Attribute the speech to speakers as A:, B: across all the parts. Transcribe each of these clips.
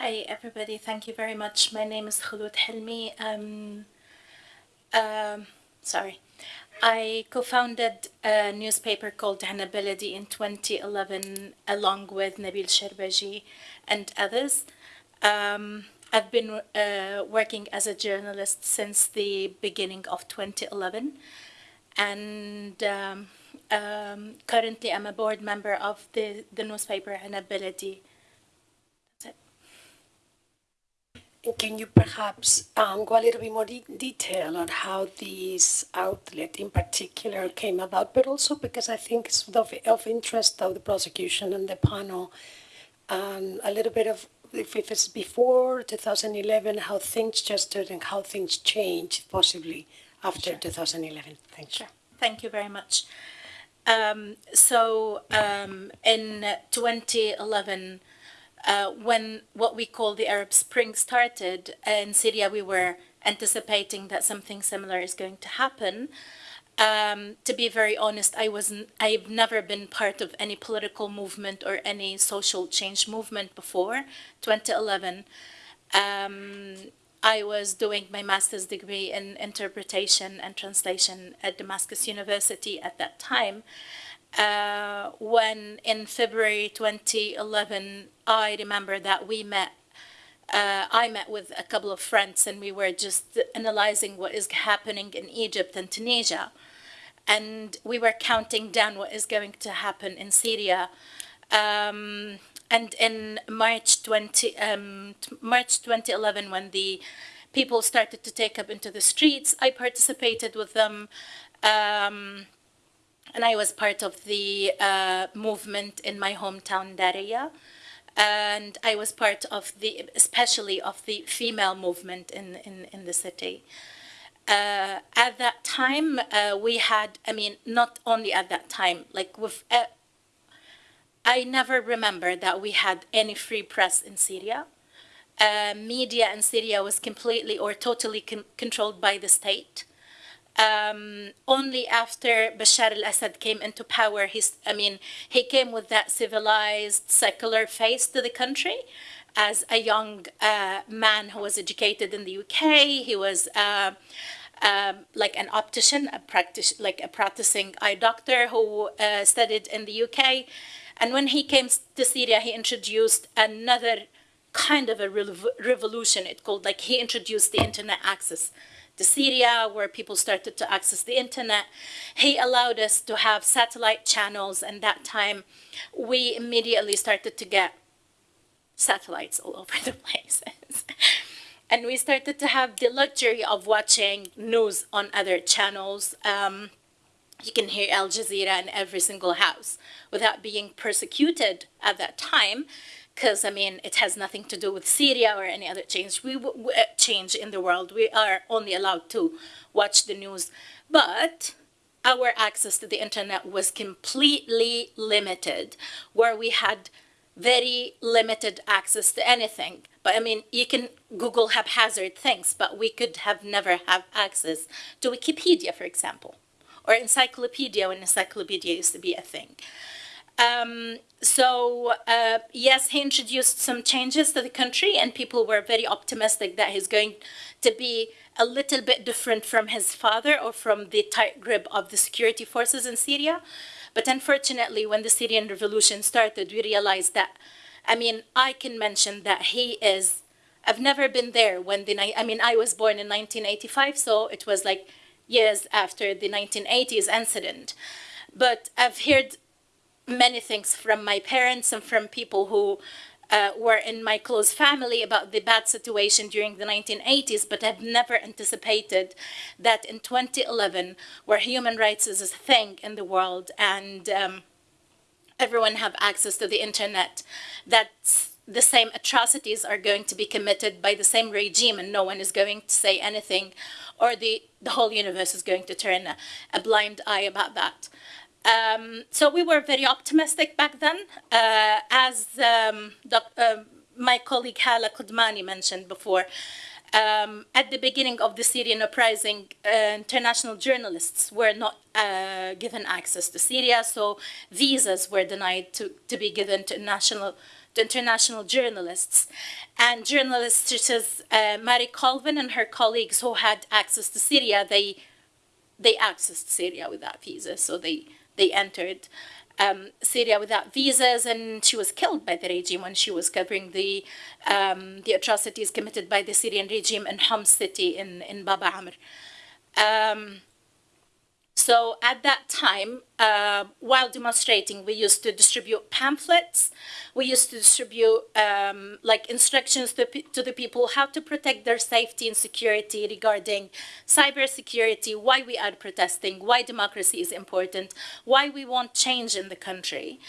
A: Hi, everybody. Thank you very much. My name is Khulud Helmi. Um, um, sorry. I co-founded a newspaper called Enab in 2011 along with Nabil Sherbaji and others. Um, I've been uh, working as a journalist since the beginning of 2011 and um, um, currently I'm a board member of the, the newspaper Enab Baladi
B: Can you perhaps um, go a little bit more de detail on how this outlet in particular came about, but also because I think it's of, of interest of the prosecution and the panel, um, a little bit of if, if it's before 2011, how things just and how things changed possibly after sure. 2011. Thank
A: you. Sure. Thank you very much. Um, so um, in 2011, uh, when what we call the Arab Spring started in Syria, we were anticipating that something similar is going to happen. Um, to be very honest, I wasn't, I've never been part of any political movement or any social change movement before 2011. Um, I was doing my master's degree in interpretation and translation at Damascus University at that time uh, when in February 2011, I remember that we met, uh, I met with a couple of friends and we were just analyzing what is happening in Egypt and Tunisia. And we were counting down what is going to happen in Syria. Um, and in March 20, um, March 2011, when the people started to take up into the streets, I participated with them. Um, and I was part of the uh, movement in my hometown, Daraya. And I was part of the, especially of the female movement in, in, in the city. Uh, at that time, uh, we had, I mean, not only at that time, like with, uh, I never remember that we had any free press in Syria. Uh, media in Syria was completely or totally con controlled by the state um, only after Bashar al-Assad came into power, he's, I mean, he came with that civilized, secular face to the country as a young uh, man who was educated in the UK. He was uh, um, like an optician, a like a practicing eye doctor who uh, studied in the UK. And when he came to Syria, he introduced another kind of a revolution. It called like he introduced the internet access to Syria, where people started to access the internet. He allowed us to have satellite channels, and that time we immediately started to get satellites all over the places. and we started to have the luxury of watching news on other channels. Um, you can hear Al Jazeera in every single house without being persecuted at that time because I mean it has nothing to do with Syria or any other change. We, we uh, change in the world. We are only allowed to watch the news, but our access to the internet was completely limited, where we had very limited access to anything. But I mean, you can Google haphazard things, but we could have never have access to Wikipedia, for example, or encyclopedia when encyclopedia used to be a thing. Um, so uh, yes, he introduced some changes to the country and people were very optimistic that he's going to be a little bit different from his father or from the tight grip of the security forces in Syria. But unfortunately, when the Syrian revolution started, we realized that, I mean, I can mention that he is, I've never been there when the, night I mean, I was born in 1985, so it was like years after the 1980s incident. But I've heard many things from my parents and from people who uh, were in my close family about the bad situation during the 1980s, but I've never anticipated that in 2011, where human rights is a thing in the world and um, everyone have access to the internet, that the same atrocities are going to be committed by the same regime and no one is going to say anything or the, the whole universe is going to turn a, a blind eye about that. Um, so we were very optimistic back then. Uh, as um, uh, my colleague Hala Kodmani mentioned before, um, at the beginning of the Syrian uprising, uh, international journalists were not uh, given access to Syria, so visas were denied to, to be given to national international journalists and journalists such as uh, Mary Colvin and her colleagues who had access to Syria. They they accessed Syria without visas, so they they entered um, Syria without visas, and she was killed by the regime when she was covering the um, the atrocities committed by the Syrian regime in Homs city in in Baba Amr. Um, so at that time, uh, while demonstrating, we used to distribute pamphlets. We used to distribute um, like instructions to, to the people how to protect their safety and security regarding cybersecurity, why we are protesting, why democracy is important, why we want change in the country.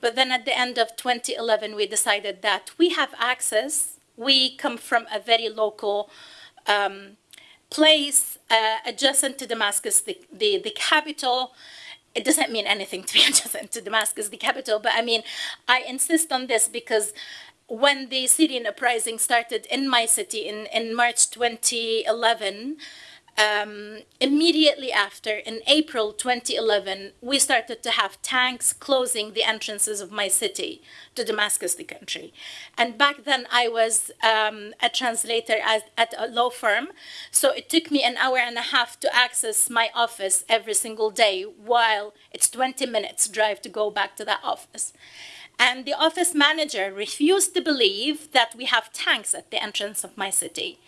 A: But then at the end of 2011, we decided that we have access. We come from a very local um, place uh, adjacent to Damascus, the, the, the capital. It doesn't mean anything to be adjacent to Damascus, the capital, but I mean, I insist on this because when the Syrian uprising started in my city in, in March 2011, um, immediately after, in April 2011, we started to have tanks closing the entrances of my city to Damascus, the country. And back then, I was um, a translator at, at a law firm, so it took me an hour and a half to access my office every single day, while it's 20 minutes drive to go back to that office. And the office manager refused to believe that we have tanks at the entrance of my city.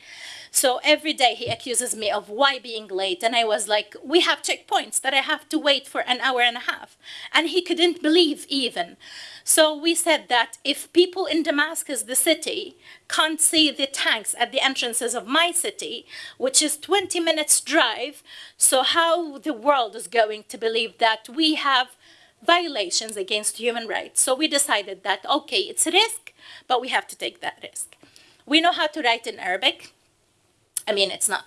A: So every day he accuses me of why being late. And I was like, we have checkpoints that I have to wait for an hour and a half. And he couldn't believe even. So we said that if people in Damascus, the city, can't see the tanks at the entrances of my city, which is 20 minutes drive, so how the world is going to believe that we have violations against human rights. So we decided that, okay, it's a risk, but we have to take that risk. We know how to write in Arabic. I mean, it's not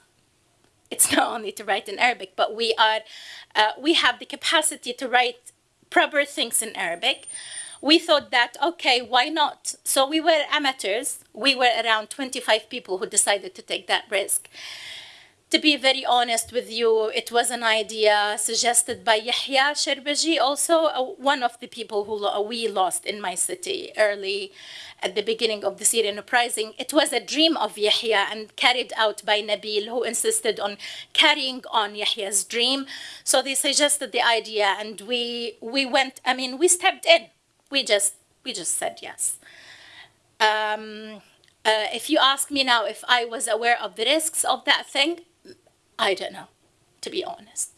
A: it's not only to write in Arabic, but we are uh, we have the capacity to write proper things in Arabic. We thought that okay, why not? So we were amateurs. We were around 25 people who decided to take that risk to be very honest with you, it was an idea suggested by Yahya Sherbaji, also uh, one of the people who we lost in my city early at the beginning of the Syrian uprising. It was a dream of Yahya and carried out by Nabil, who insisted on carrying on Yahya's dream. So they suggested the idea, and we we went. I mean, we stepped in. We just we just said yes. Um, uh, if you ask me now if I was aware of the risks of that thing, I don't know, to be honest.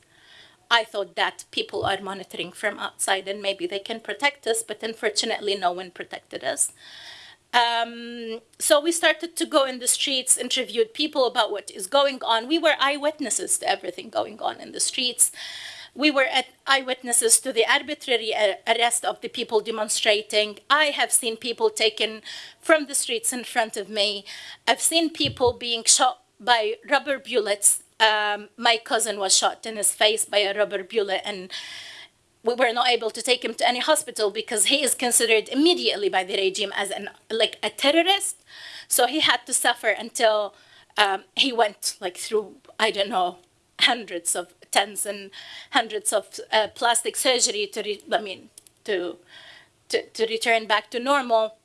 A: I thought that people are monitoring from outside and maybe they can protect us, but unfortunately, no one protected us. Um, so we started to go in the streets, interviewed people about what is going on. We were eyewitnesses to everything going on in the streets. We were eyewitnesses to the arbitrary arrest of the people demonstrating. I have seen people taken from the streets in front of me. I've seen people being shot by rubber bullets um, my cousin was shot in his face by a rubber bullet and we were not able to take him to any hospital because he is considered immediately by the regime as an like a terrorist. So he had to suffer until um, he went like through i don't know hundreds of tens and hundreds of uh, plastic surgery to i mean to, to to return back to normal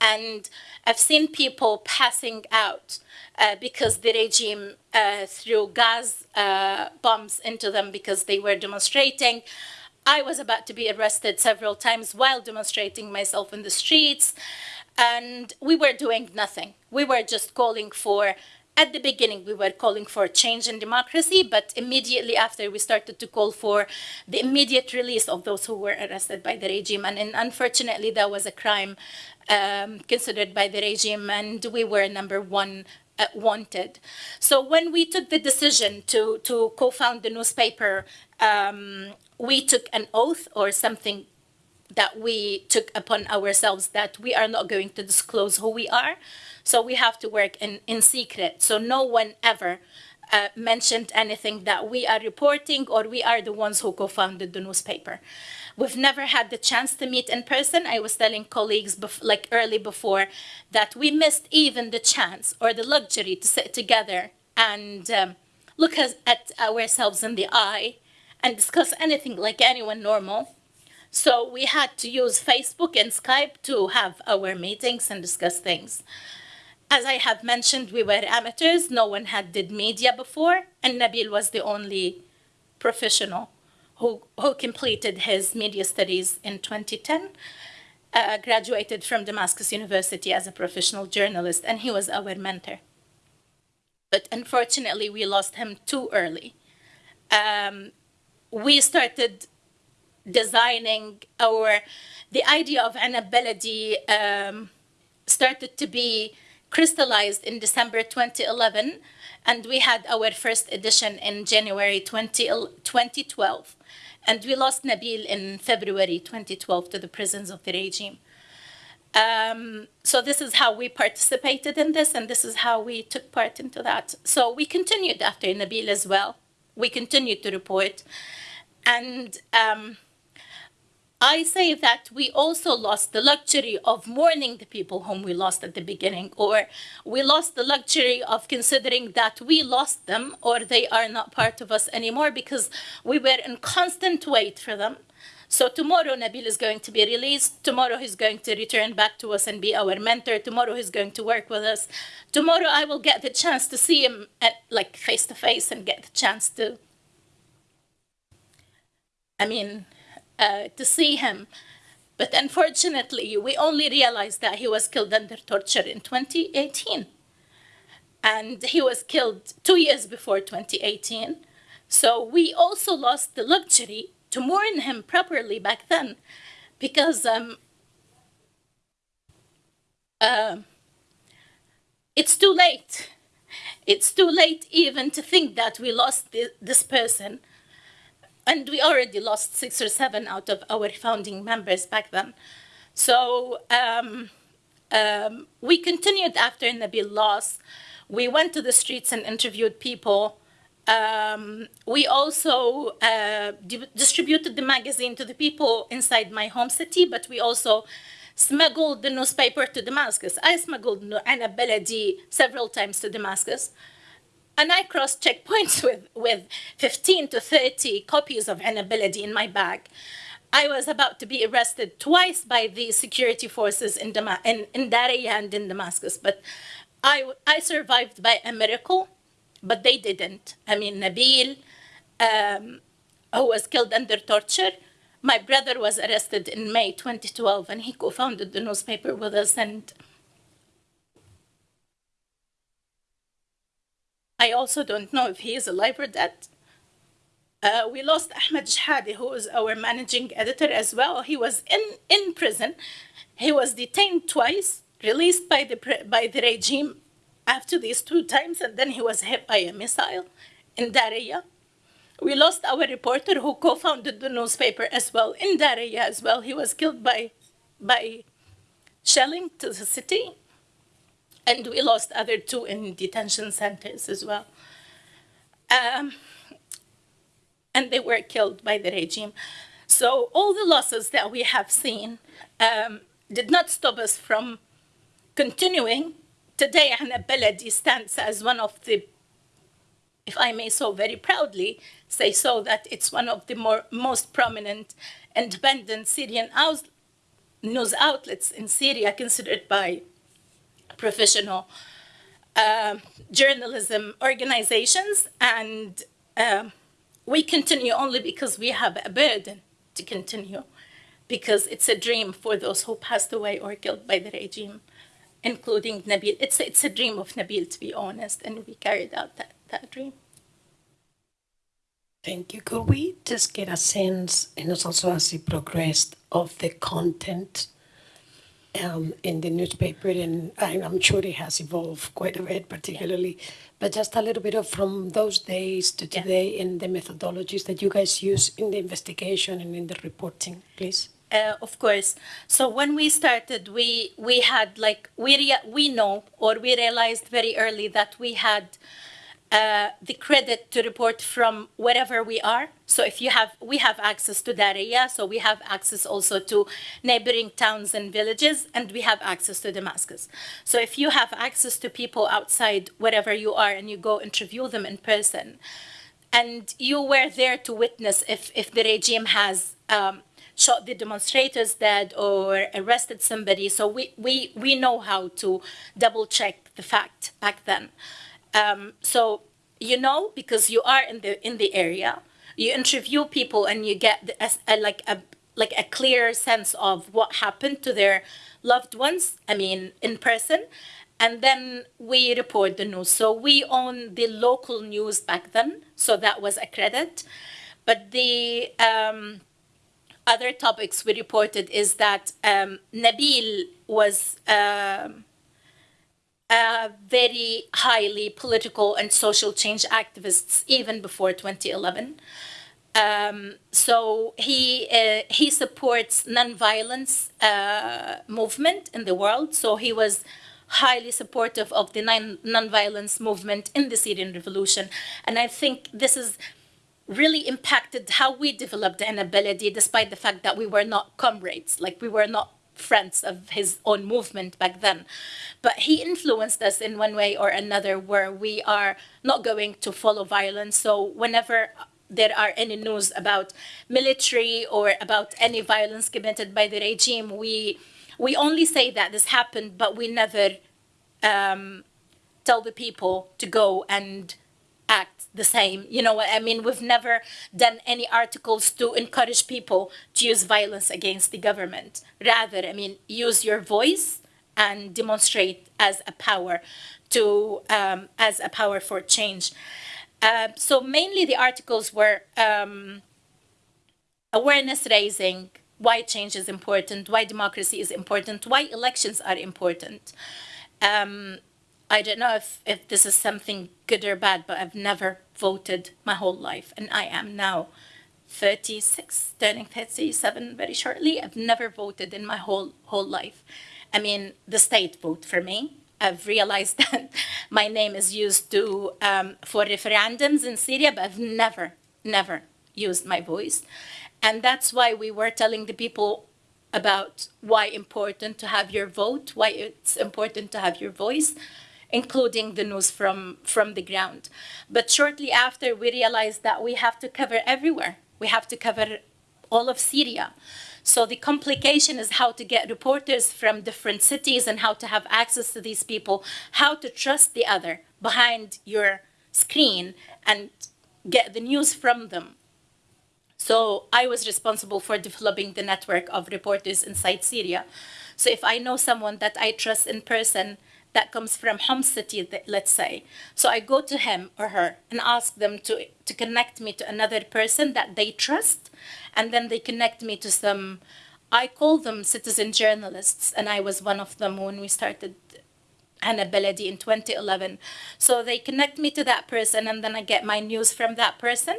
A: and I've seen people passing out uh, because the regime uh, threw gas uh, bombs into them because they were demonstrating. I was about to be arrested several times while demonstrating myself in the streets, and we were doing nothing. We were just calling for at the beginning we were calling for change in democracy but immediately after we started to call for the immediate release of those who were arrested by the regime and, and unfortunately that was a crime um, considered by the regime, and we were number one uh, wanted. So when we took the decision to, to co-found the newspaper, um, we took an oath or something that we took upon ourselves that we are not going to disclose who we are. So we have to work in, in secret. So no one ever uh, mentioned anything that we are reporting or we are the ones who co-founded the newspaper. We've never had the chance to meet in person. I was telling colleagues like early before that we missed even the chance or the luxury to sit together and um, look at ourselves in the eye and discuss anything like anyone normal So we had to use Facebook and Skype to have our meetings and discuss things. As I have mentioned, we were amateurs. No one had did media before, and Nabil was the only professional who, who completed his media studies in 2010, uh, graduated from Damascus University as a professional journalist, and he was our mentor. But unfortunately, we lost him too early. Um, we started designing our, the idea of Enab Baladi um, started to be crystallized in December 2011, and we had our first edition in January 20, 2012. And we lost Nabil in February 2012 to the prisons of the regime. Um, so this is how we participated in this, and this is how we took part into that. So we continued after Nabil as well. We continued to report. And um, I say that we also lost the luxury of mourning the people whom we lost at the beginning, or we lost the luxury of considering that we lost them or they are not part of us anymore because we were in constant wait for them. So tomorrow Nabil is going to be released. Tomorrow he's going to return back to us and be our mentor. Tomorrow he's going to work with us. Tomorrow I will get the chance to see him at, like face to face and get the chance to. I mean, uh, to see him. But unfortunately, we only realized that he was killed under torture in 2018. And he was killed two years before 2018. So we also lost the luxury to mourn him properly back then because um, uh, it's too late. It's too late even to think that we lost this person and we already lost six or seven out of our founding members back then. So um, um, we continued after Nabil loss. We went to the streets and interviewed people. Um, we also uh, distributed the magazine to the people inside my home city, but we also smuggled the newspaper to Damascus. I smuggled Enab Baladi several times to Damascus. And I crossed checkpoints with, with 15 to 30 copies of Baladi in my bag. I was about to be arrested twice by the security forces in, Dama in, in Daraya and in Damascus, but I, I survived by a miracle, but they didn't. I mean, Nabil, um, who was killed under torture, my brother was arrested in May 2012, and he co-founded the newspaper with us, and I also don't know if he is alive or dead. Uh, we lost Ahmed Jhadi, who was our managing editor as well. He was in, in prison. He was detained twice, released by the, by the regime after these two times, and then he was hit by a missile in Daraya. We lost our reporter who co-founded the newspaper as well in Daraya as well. He was killed by, by shelling to the city. And we lost other two in detention centers as well. Um, and they were killed by the regime. So all the losses that we have seen um, did not stop us from continuing. Today, Baladi stands as one of the, if I may so very proudly say so, that it's one of the more, most prominent independent Syrian news outlets in Syria, considered by professional uh, journalism organizations, and um, we continue only because we have a burden to continue, because it's a dream for those who passed away or killed by the regime, including Nabil. It's, it's a dream of Nabil, to be honest, and we carried out that, that dream.
B: Thank you. Could we just get a sense, and also as you progressed, of the content um, in the newspaper, and I'm sure it has evolved quite a bit, particularly, but just a little bit of from those days to today yeah. and the methodologies that you guys use in the investigation and in the reporting, please.
A: Uh, of course. So when we started, we we had like we we know or we realized very early that we had uh, the credit to report from wherever we are. So if you have, we have access to Daraya, so we have access also to neighboring towns and villages, and we have access to Damascus. So if you have access to people outside wherever you are and you go interview them in person, and you were there to witness if, if the regime has um, shot the demonstrators dead or arrested somebody. So we, we, we know how to double check the fact back then. Um, so you know because you are in the in the area, you interview people and you get a, a, like a like a clear sense of what happened to their loved ones. I mean, in person, and then we report the news. So we own the local news back then, so that was a credit. But the um, other topics we reported is that um, Nabil was um a very highly political and social change activists even before 2011. Um, so he uh, he supports nonviolence uh, movement in the world. So he was highly supportive of the non nonviolence movement in the Syrian revolution, and I think this is really impacted how we developed an ability, despite the fact that we were not comrades, like we were not friends of his own movement back then. But he influenced us in one way or another where we are not going to follow violence. So whenever there are any news about military or about any violence committed by the regime, we we only say that this happened, but we never um, tell the people to go and act the same. You know what I mean? We've never done any articles to encourage people to use violence against the government. Rather, I mean, use your voice and demonstrate as a power to um, as a power for change. Uh, so mainly the articles were um, awareness raising, why change is important, why democracy is important, why elections are important. Um, I don't know if, if this is something good or bad, but I've never voted my whole life. And I am now 36, turning 37 very shortly. I've never voted in my whole, whole life. I mean, the state vote for me. I've realized that my name is used to um, for referendums in Syria, but I've never, never used my voice. And that's why we were telling the people about why important to have your vote, why it's important to have your voice, including the news from, from the ground. But shortly after, we realized that we have to cover everywhere. We have to cover all of Syria. So the complication is how to get reporters from different cities and how to have access to these people, how to trust the other behind your screen and get the news from them. So I was responsible for developing the network of reporters inside Syria. So if I know someone that I trust in person, that comes from home city, let's say. So I go to him or her and ask them to, to connect me to another person that they trust. And then they connect me to some, I call them citizen journalists. And I was one of them when we started Enab Baladi in 2011. So they connect me to that person and then I get my news from that person.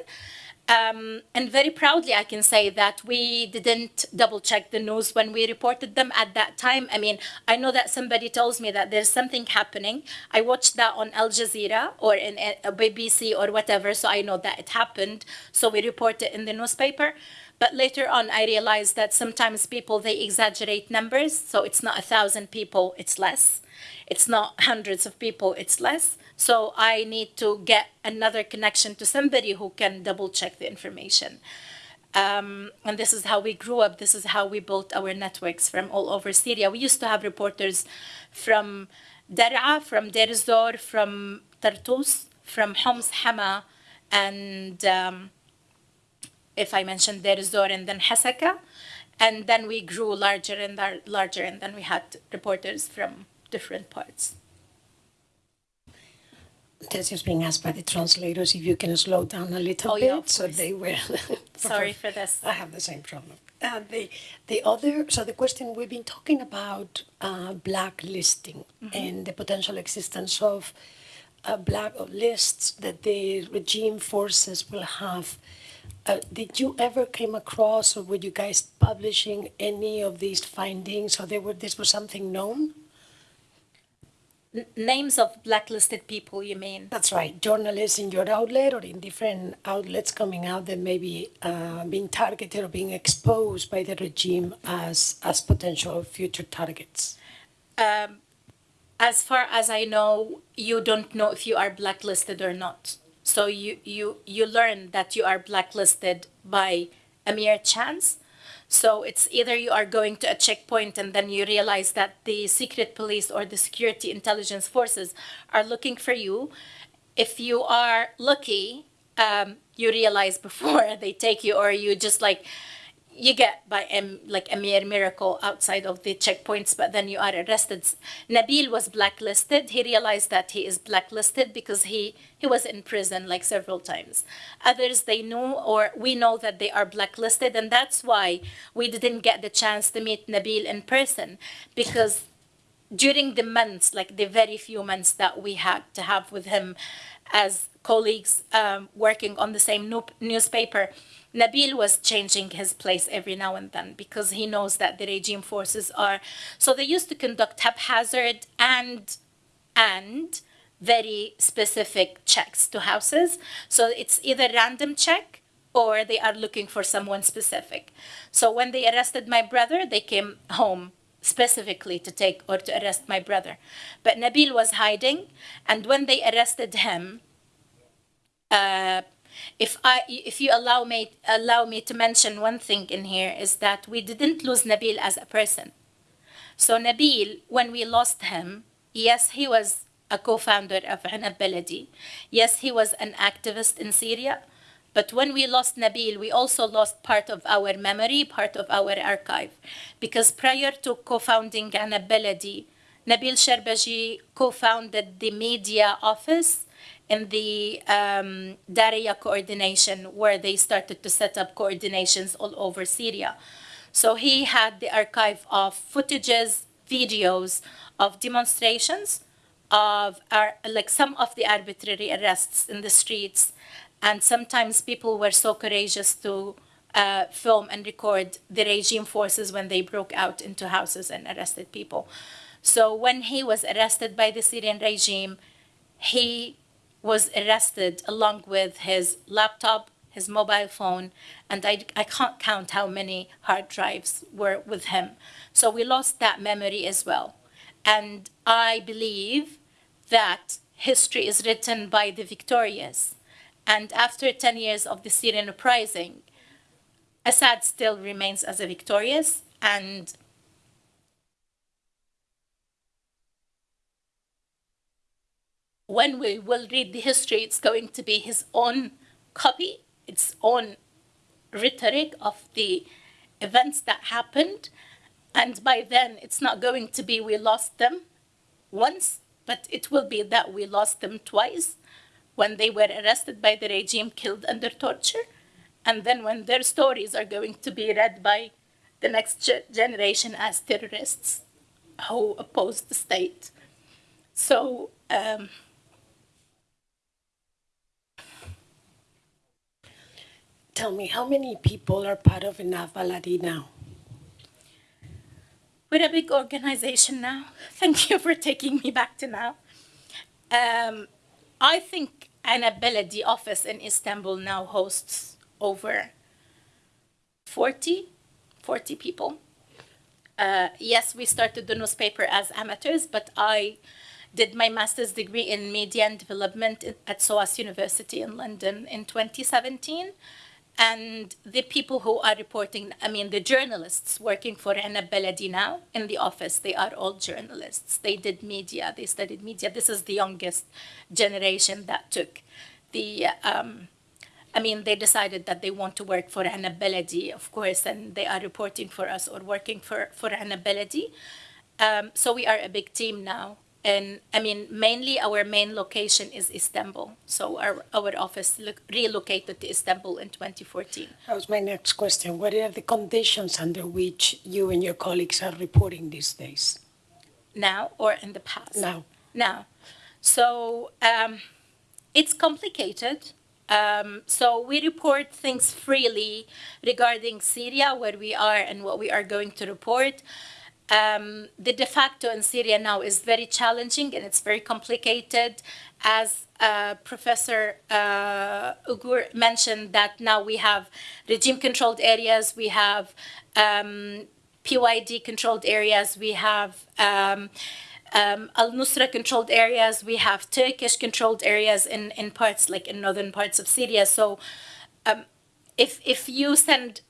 A: Um, and very proudly, I can say that we didn't double check the news when we reported them at that time. I mean, I know that somebody tells me that there's something happening. I watched that on Al Jazeera or in a BBC or whatever, so I know that it happened. So we report it in the newspaper. But later on, I realized that sometimes people, they exaggerate numbers. So it's not a thousand people, it's less. It's not hundreds of people, it's less. So I need to get another connection to somebody who can double check the information. Um, and this is how we grew up. This is how we built our networks from all over Syria. We used to have reporters from Dar'a, from Deir from Tartus, from Homs Hama, and um, if I mentioned Deir Zor and then Hasaka. And then we grew larger and larger, and then we had reporters from different parts.
B: This is being asked by the translators if you can slow down a little
A: Oh,
B: bit,
A: yeah,
B: so they will.
A: Sorry for this.
B: I have the same problem. Uh, the the other so the question we've been talking about uh, blacklisting and the potential existence of uh, black lists that the regime forces will have. Uh, did you ever came across, or were you guys publishing any of these findings, or they were this was something known?
A: N- names of blacklisted people, you mean?
B: That's right. Journalists in your outlet or in different outlets coming out that may be uh, being targeted or being exposed by the regime as as potential future targets.
A: As far as I know, you don't know if you are blacklisted or not. So you, you, you learn that you are blacklisted by a mere chance. So it's either you are going to a checkpoint and then you realize that the secret police or the security intelligence forces are looking for you. If you are lucky, um, you realize before they take you, or you just like you get by a, like a mere miracle outside of the checkpoints, but then you are arrested. Nabil was blacklisted. He realized that he is blacklisted because he, he was in prison like several times. Others, they know or we know that they are blacklisted, and that's why we didn't get the chance to meet Nabil in person because during the months, like the very few months that we had to have with him as colleagues um, working on the same newspaper, Nabil was changing his place every now and then because he knows that the regime forces are. So they used to conduct haphazard and and very specific checks to houses. So it's either random check or they are looking for someone specific. So when they arrested my brother, they came home specifically to take or to arrest my brother. But Nabil was hiding, and when they arrested him, uh, if I, if you allow me, allow me to mention one thing in here is that we didn't lose Nabil as a person. So Nabil, when we lost him, yes, he was a co-founder of Enab. Yes, he was an activist in Syria. But when we lost Nabil, we also lost part of our memory, part of our archive. Because prior to co-founding Enab Nabil Sherbaji co-founded the media office in the um, Daraya coordination where they started to set up coordinations all over Syria. So he had the archive of footages, videos of demonstrations, of our, like some of the arbitrary arrests in the streets. And sometimes people were so courageous to uh, film and record the regime forces when they broke out into houses and arrested people. So when he was arrested by the Syrian regime, he was arrested along with his laptop, his mobile phone, and I, I can't count how many hard drives were with him. So we lost that memory as well. And I believe that history is written by the victorious. And after 10 years of the Syrian uprising, Assad still remains as a victorious and when we will read the history, it's going to be his own copy, its own rhetoric of the events that happened. And by then, it's not going to be we lost them once, but it will be that we lost them twice when they were arrested by the regime, killed under torture, and then when their stories are going to be read by the next generation as terrorists who oppose the state. So, um,
B: Tell me, how many people are part of Baladi now?
A: We're a big organization now. Thank you for taking me back to now. Um, I think Enab Baladi office in Istanbul now hosts over 40, 40 people. Uh, yes, we started the newspaper as amateurs, but I did my master's degree in media and development at SOAS University in London in 2017 and the people who are reporting, I mean, the journalists working for Enab Baladi now in the office, they are all journalists. They did media, they studied media. This is the youngest generation that took the, um, I mean, they decided that they want to work for Enab Baladi, of course, and they are reporting for us or working for, for Enab Baladi. Um, so we are a big team now and I mean, mainly our main location is Istanbul. So our, our office relocated to Istanbul in 2014.
B: That was my next question. What are the conditions under which you and your colleagues are reporting these days?
A: Now or in the past?
B: Now.
A: Now. So um, it's complicated. Um, so we report things freely regarding Syria, where we are and what we are going to report. Um, the de facto in Syria now is very challenging and it's very complicated. As uh, Professor uh, Ugur mentioned that now we have regime-controlled areas, we have um, PYD-controlled areas, we have um, um, al-Nusra controlled areas, we have Turkish controlled areas in, in parts like in northern parts of Syria. So um, if, if you send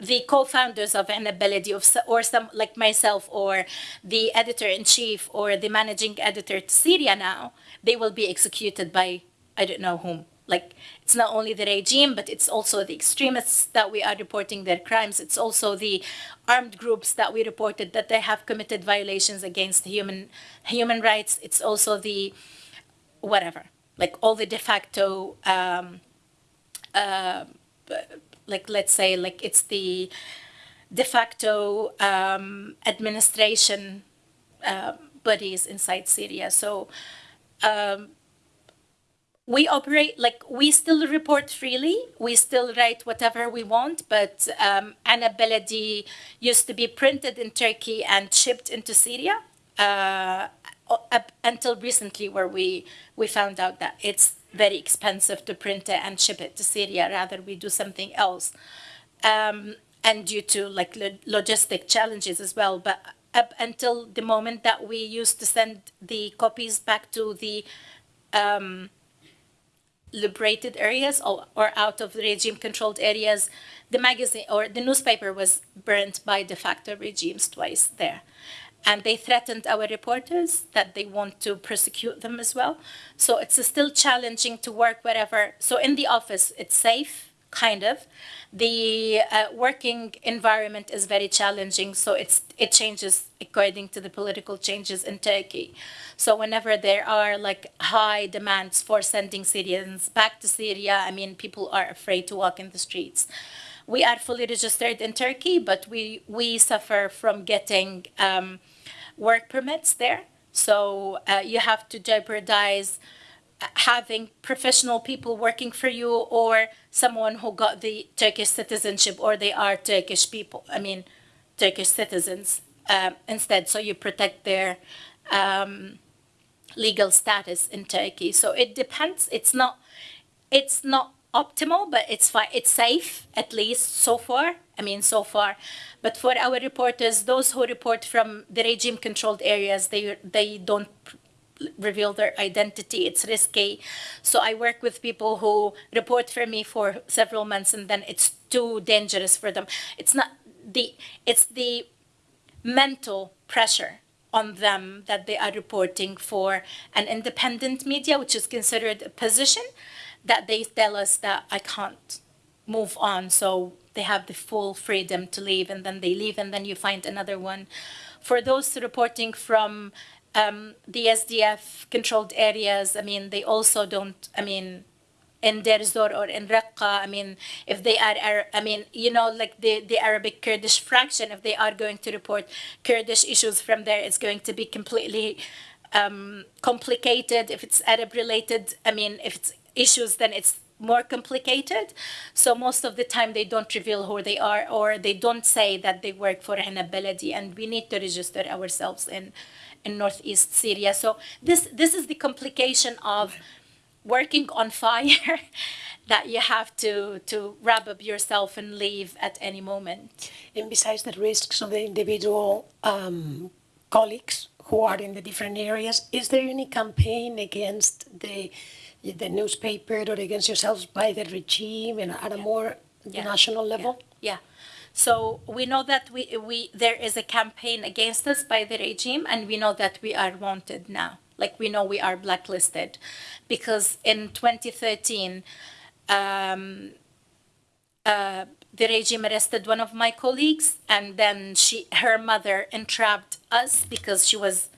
A: the co-founders of Enab Baladi of, or some like myself or the editor-in-chief or the managing editor to Syria now, they will be executed by I don't know whom. Like it's not only the regime, but it's also the extremists that we are reporting their crimes. It's also the armed groups that we reported that they have committed violations against human human rights. It's also the whatever, like all the de facto um, like let's say like it's the de facto um, administration uh, bodies inside Syria. So um, we operate like we still report freely. We still write whatever we want, but um, Enab Baladi used to be printed in Turkey and shipped into Syria. Uh, up until recently, where we we found out that it's very expensive to print it and ship it to Syria. Rather, we do something else, um, and due to like lo- logistic challenges as well. But up until the moment that we used to send the copies back to the liberated areas or, or out of regime controlled areas, the magazine or the newspaper was burnt by de facto regimes twice there. And they threatened our reporters that they want to persecute them as well. So it's still challenging to work wherever. So in the office, it's safe, kind of. The uh, working environment is very challenging, so it's it changes according to the political changes in Turkey. So whenever there are like high demands for sending Syrians back to Syria, I mean people are afraid to walk in the streets. We are fully registered in Turkey, but we we suffer from getting um, work permits there. So uh, you have to jeopardize having professional people working for you or someone who got the Turkish citizenship or they are Turkish people, I mean, Turkish citizens um, instead. So you protect their um, legal status in Turkey. So it depends. It's not, it's not optimal, but it's fine. It's safe, at least so far. I mean, so far. But for our reporters, those who report from the regime-controlled areas, they they don't reveal their identity. It's risky. So I work with people who report for me for several months and then it's too dangerous for them. It's not the it's the mental pressure on them that they are reporting for an independent media, which is considered a position, that they tell us that I can't move on. So they have the full freedom to leave and then they leave and then you find another one. For those reporting from um, the SDF controlled areas, I mean, they also don't, I mean, in Deir Zor or in Raqqa, I mean, if they are, I mean, you know, like the, the Arabic Kurdish fraction, if they are going to report Kurdish issues from there, it's going to be completely um, complicated. If it's Arab related, I mean, if it's issues, then it's more complicated. So most of the time they don't reveal who they are or they don't say that they work for Enab Baladi and we need to register ourselves in in northeast Syria. So this this is the complication of working on fire that you have to to wrap up yourself and leave at any moment.
B: And besides the risks of the individual um, colleagues who are in the different areas, is there any campaign against the the newspaper or against yourselves by the regime and at a more
A: Yeah.
B: national level?
A: Yeah. So we know that we, we there is a campaign against us by the regime, and we know that we are wanted now. Like we know we are blacklisted, because in 2013, um, uh, the regime arrested one of my colleagues, and then she her mother entrapped us because she was.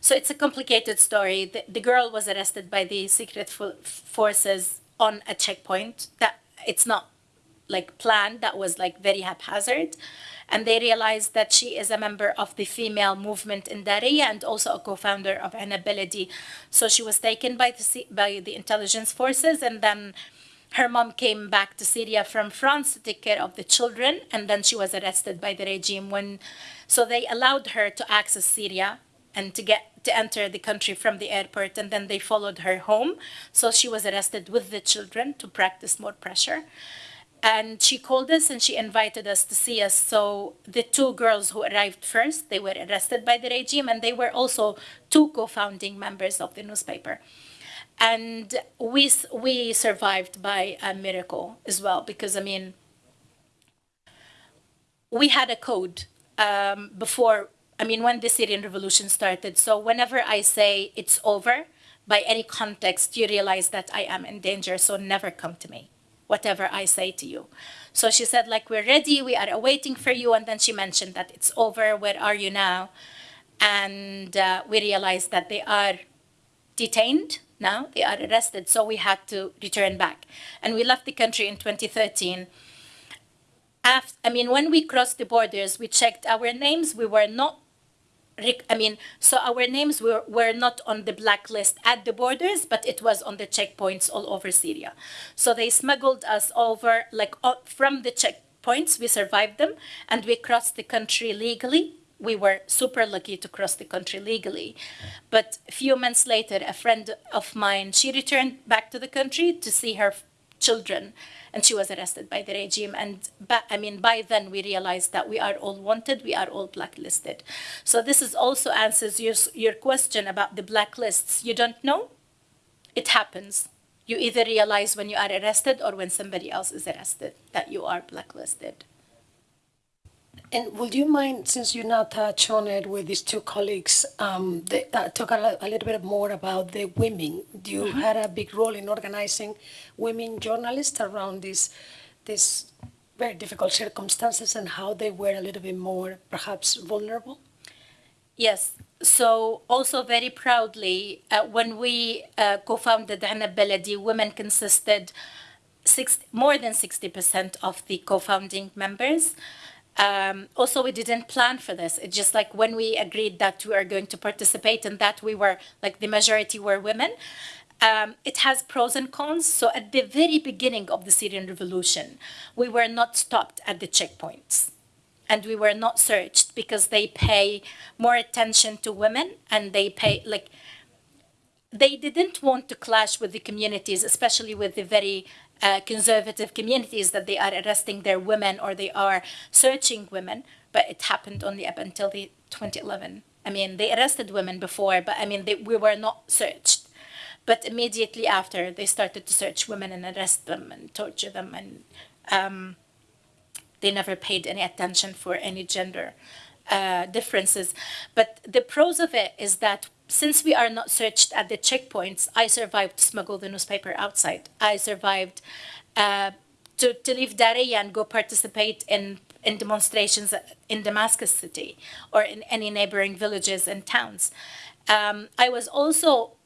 A: So it's a complicated story. The, the girl was arrested by the secret fo- forces on a checkpoint. That it's not like planned that was like very haphazard and they realized that she is a member of the female movement in Daraya and also a co-founder of Enab Baladi. So she was taken by the by the intelligence forces and then her mom came back to Syria from France to take care of the children and then she was arrested by the regime when so they allowed her to access Syria and to get to enter the country from the airport and then they followed her home. So she was arrested with the children to practice more pressure. And she called us and she invited us to see us. So the two girls who arrived first they were arrested by the regime and they were also two co-founding members of the newspaper. And we we survived by a miracle as well because i mean we had a code um, before. I mean, when the Syrian revolution started. So whenever I say it's over, by any context, you realize that I am in danger. So never come to me, whatever I say to you. So she said, like, we're ready, we are awaiting for you. And then she mentioned that it's over, where are you now? And uh, we realized that they are detained now, they are arrested. So we had to return back. And we left the country in 2013. After, I mean, when we crossed the borders, we checked our names. We were not I mean, so our names were, were not on the blacklist at the borders, but it was on the checkpoints all over Syria. So they smuggled us over, like from the checkpoints, we survived them, and we crossed the country legally. We were super lucky to cross the country legally. But a few months later, a friend of mine, she returned back to the country to see her children and she was arrested by the regime. And but, I mean, by then we realized that we are all wanted, we are all blacklisted. So this is also answers your, your question about the blacklists. You don't know? It happens. You either realize when you are arrested or when somebody else is arrested that you are blacklisted.
B: And would you mind, since you now touch on it with these two colleagues, um, they, uh, talk a, a, little bit more about the women? You mm -hmm. had a big role in organizing women journalists around these, these very difficult circumstances and how they were a little bit more, perhaps, vulnerable?
A: Yes. So also very proudly, uh, when we uh, co-founded Enab Baladi, women consisted six, more than 60% of the co-founding members. Um, also, we didn't plan for this. It's just like when we agreed that we are going to participate and that we were, like the majority were women, um, it has pros and cons. So at the very beginning of the Syrian revolution, we were not stopped at the checkpoints and we were not searched because they pay more attention to women and they pay like they didn't want to clash with the communities, especially with the very uh, conservative communities that they are arresting their women or they are searching women, but it happened only up until the 2011. I mean, they arrested women before, but I mean, they, we were not searched. But immediately after, they started to search women and arrest them and torture them, and um, they never paid any attention for any gender uh, differences. But the pros of it is that since we are not searched at the checkpoints, I survived to smuggle the newspaper outside. I survived uh, to, to leave Daraya and go participate in, in demonstrations in Damascus city or in any neighboring villages and towns. Um, I was also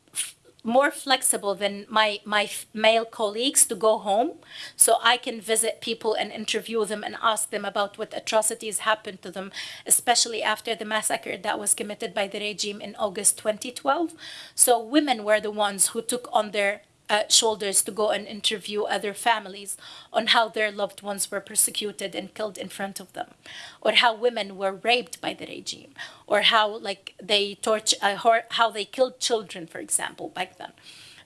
A: more flexible than my, my male colleagues to go home so I can visit people and interview them and ask them about what atrocities happened to them, especially after the massacre that was committed by the regime in August 2012. So women were the ones who took on their uh, shoulders to go and interview other families on how their loved ones were persecuted and killed in front of them, or how women were raped by the regime, or how like they torture, uh, how they killed children, for example, back then.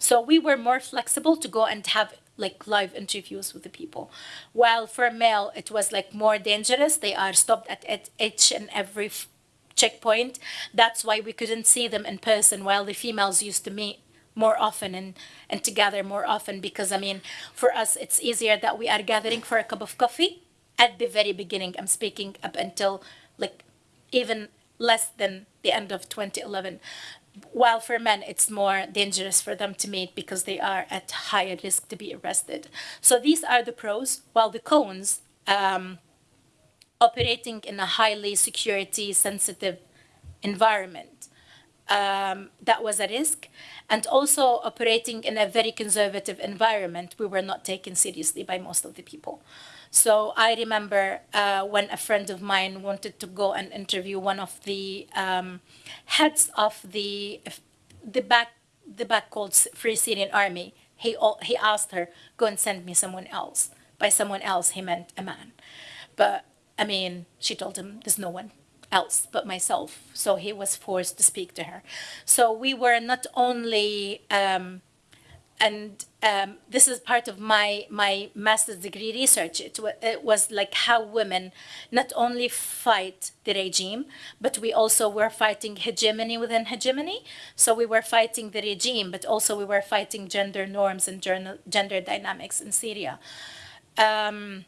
A: So we were more flexible to go and have like live interviews with the people. While for a male, it was like more dangerous. They are stopped at each and every checkpoint. That's why we couldn't see them in person while the females used to meet more often and, and together more often because I mean, for us, it's easier that we are gathering for a cup of coffee at the very beginning. I'm speaking up until like even less than the end of 2011. While for men, it's more dangerous for them to meet because they are at higher risk to be arrested. So these are the pros, while the cons, um, operating in a highly security sensitive environment, um, that was a risk and also operating in a very conservative environment, we were not taken seriously by most of the people. So I remember uh, when a friend of mine wanted to go and interview one of the um, heads of the the back the back called Free Syrian Army. He he asked her go and send me someone else. By someone else, he meant a man. But I mean, she told him there's no one else but myself. So he was forced to speak to her. So we were not only, um, and um, this is part of my, my master's degree research. It, it was like how women not only fight the regime, but we also were fighting hegemony within hegemony. So we were fighting the regime, but also we were fighting gender norms and gender dynamics in Syria. Um,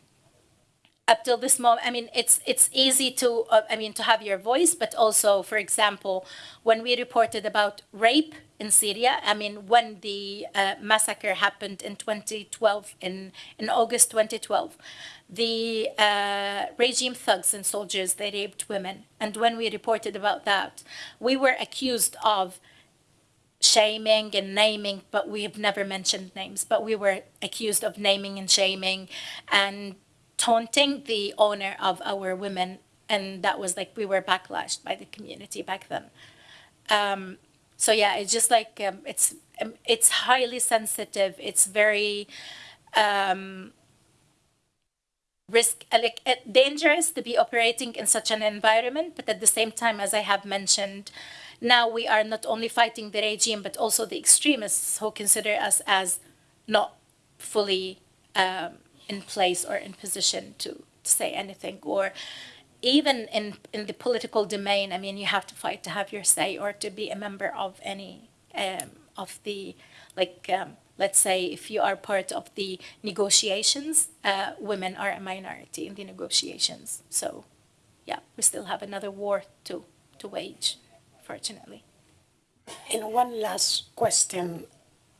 A: up till this moment, I mean, it's it's easy to uh, I mean to have your voice, but also, for example, when we reported about rape in Syria, I mean, when the uh, massacre happened in 2012, in in August 2012, the uh, regime thugs and soldiers they raped women, and when we reported about that, we were accused of shaming and naming, but we have never mentioned names, but we were accused of naming and shaming and taunting the owner of our women. And that was like, we were backlashed by the community back then. Um, so yeah, it's just like, um, it's, um, it's highly sensitive. It's very, um, risk like uh, dangerous to be operating in such an environment but at the same time as i have mentioned now we are not only fighting the regime, but also the extremists who consider us as not fully um, in place or in position to, say anything or even in, in the political domain, I mean, you have to fight to have your say or to be a member of any um, of the, like, um, let's say if you are part of the negotiations, uh, women are a minority in the negotiations. So, yeah, we still have another war to, to wage fortunately.
B: And one last question.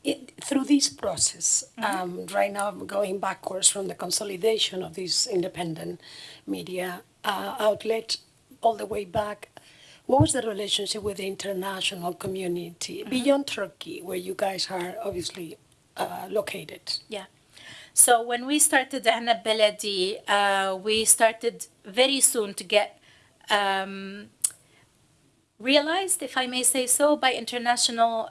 B: It, through this process, mm-hmm. um, right now I'm going backwards from the consolidation of this independent media uh, outlet all the way back. What was the relationship with the international community mm-hmm. beyond Turkey, where you guys are obviously uh, located?
A: Yeah. So when we started Enab Baladi, uh, we started very soon to get um, realized, if I may say so, by international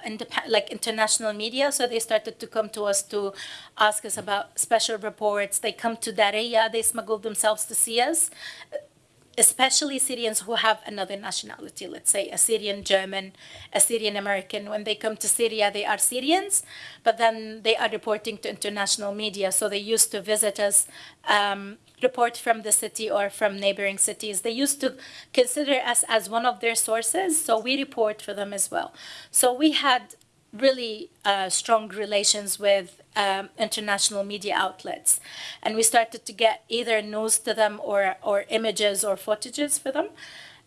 A: like international media. So they started to come to us to ask us about special reports. They come to Daraya, they smuggled themselves to see us especially Syrians who have another nationality, let's say a Syrian German, a Syrian American. When they come to Syria, they are Syrians, but then they are reporting to international media. So they used to visit us, um, report from the city or from neighboring cities. They used to consider us as one of their sources, so we report for them as well. So we had really uh, strong relations with um, international media outlets. And we started to get either news to them or, or images or footages for them.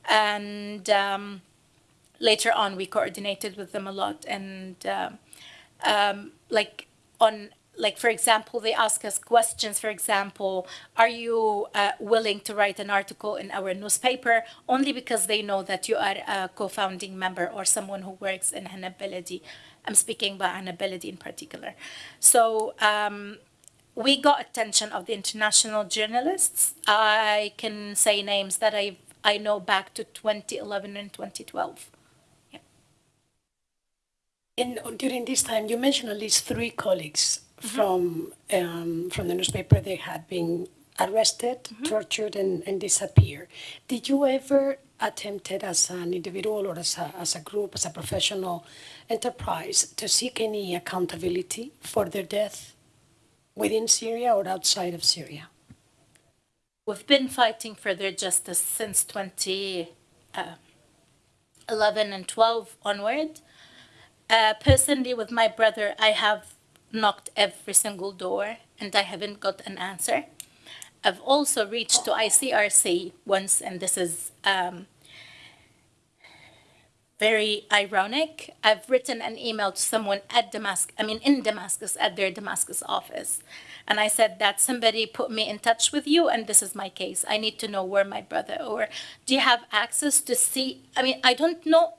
A: And um, later on, we coordinated with them a lot. And uh, um, like on like for example they ask us questions for example are you uh, willing to write an article in our newspaper only because they know that you are a co-founding member or someone who works in Enab Baladi I'm speaking about Enab Baladi in particular. So um, we got attention of the international journalists. I can say names that I I know back to 2011 and 2012. Yeah.
B: And during this time, you mentioned at least three colleagues mm -hmm. from um, from the newspaper. They had been arrested, mm -hmm. tortured, and, and disappeared. Did you ever attempted as an individual or as a, as a group, as a professional enterprise, to seek any accountability for their death within Syria or outside of Syria?
A: We've been fighting for their justice since 2011 uh, and 12 onward. Uh, personally, with my brother, I have knocked every single door and I haven't got an answer. I've also reached to ICRC once, and this is um, very ironic. I've written an email to someone at Damascus, I mean in Damascus, at their Damascus office. And I said that somebody put me in touch with you and this is my case. I need to know where my brother, or do you have access to see, I mean, I don't know,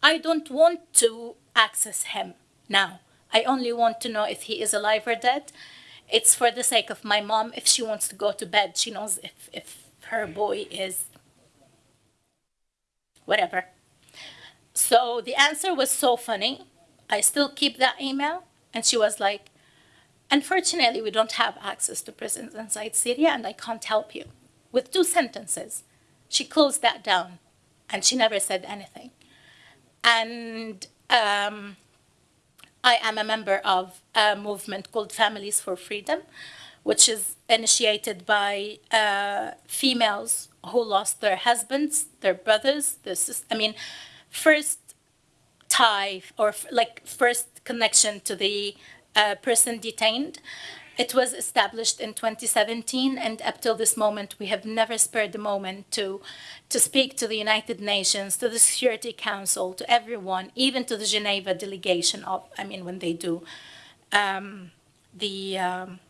A: I don't want to access him now. I only want to know if he is alive or dead it's for the sake of my mom. If she wants to go to bed, she knows if, if her boy is whatever. So the answer was so funny. I still keep that email. And she was like, unfortunately, we don't have access to prisons inside Syria and I can't help you. With two sentences, she closed that down and she never said anything. And um, I am a member of a movement called Families for Freedom, which is initiated by uh, females who lost their husbands, their brothers, their sisters. I mean, first tie or like first connection to the uh, person detained. It was established in 2017, and up till this moment, we have never spared the moment to, to speak to the United Nations, to the Security Council, to everyone, even to the Geneva delegation of, I mean, when they do um, the, um,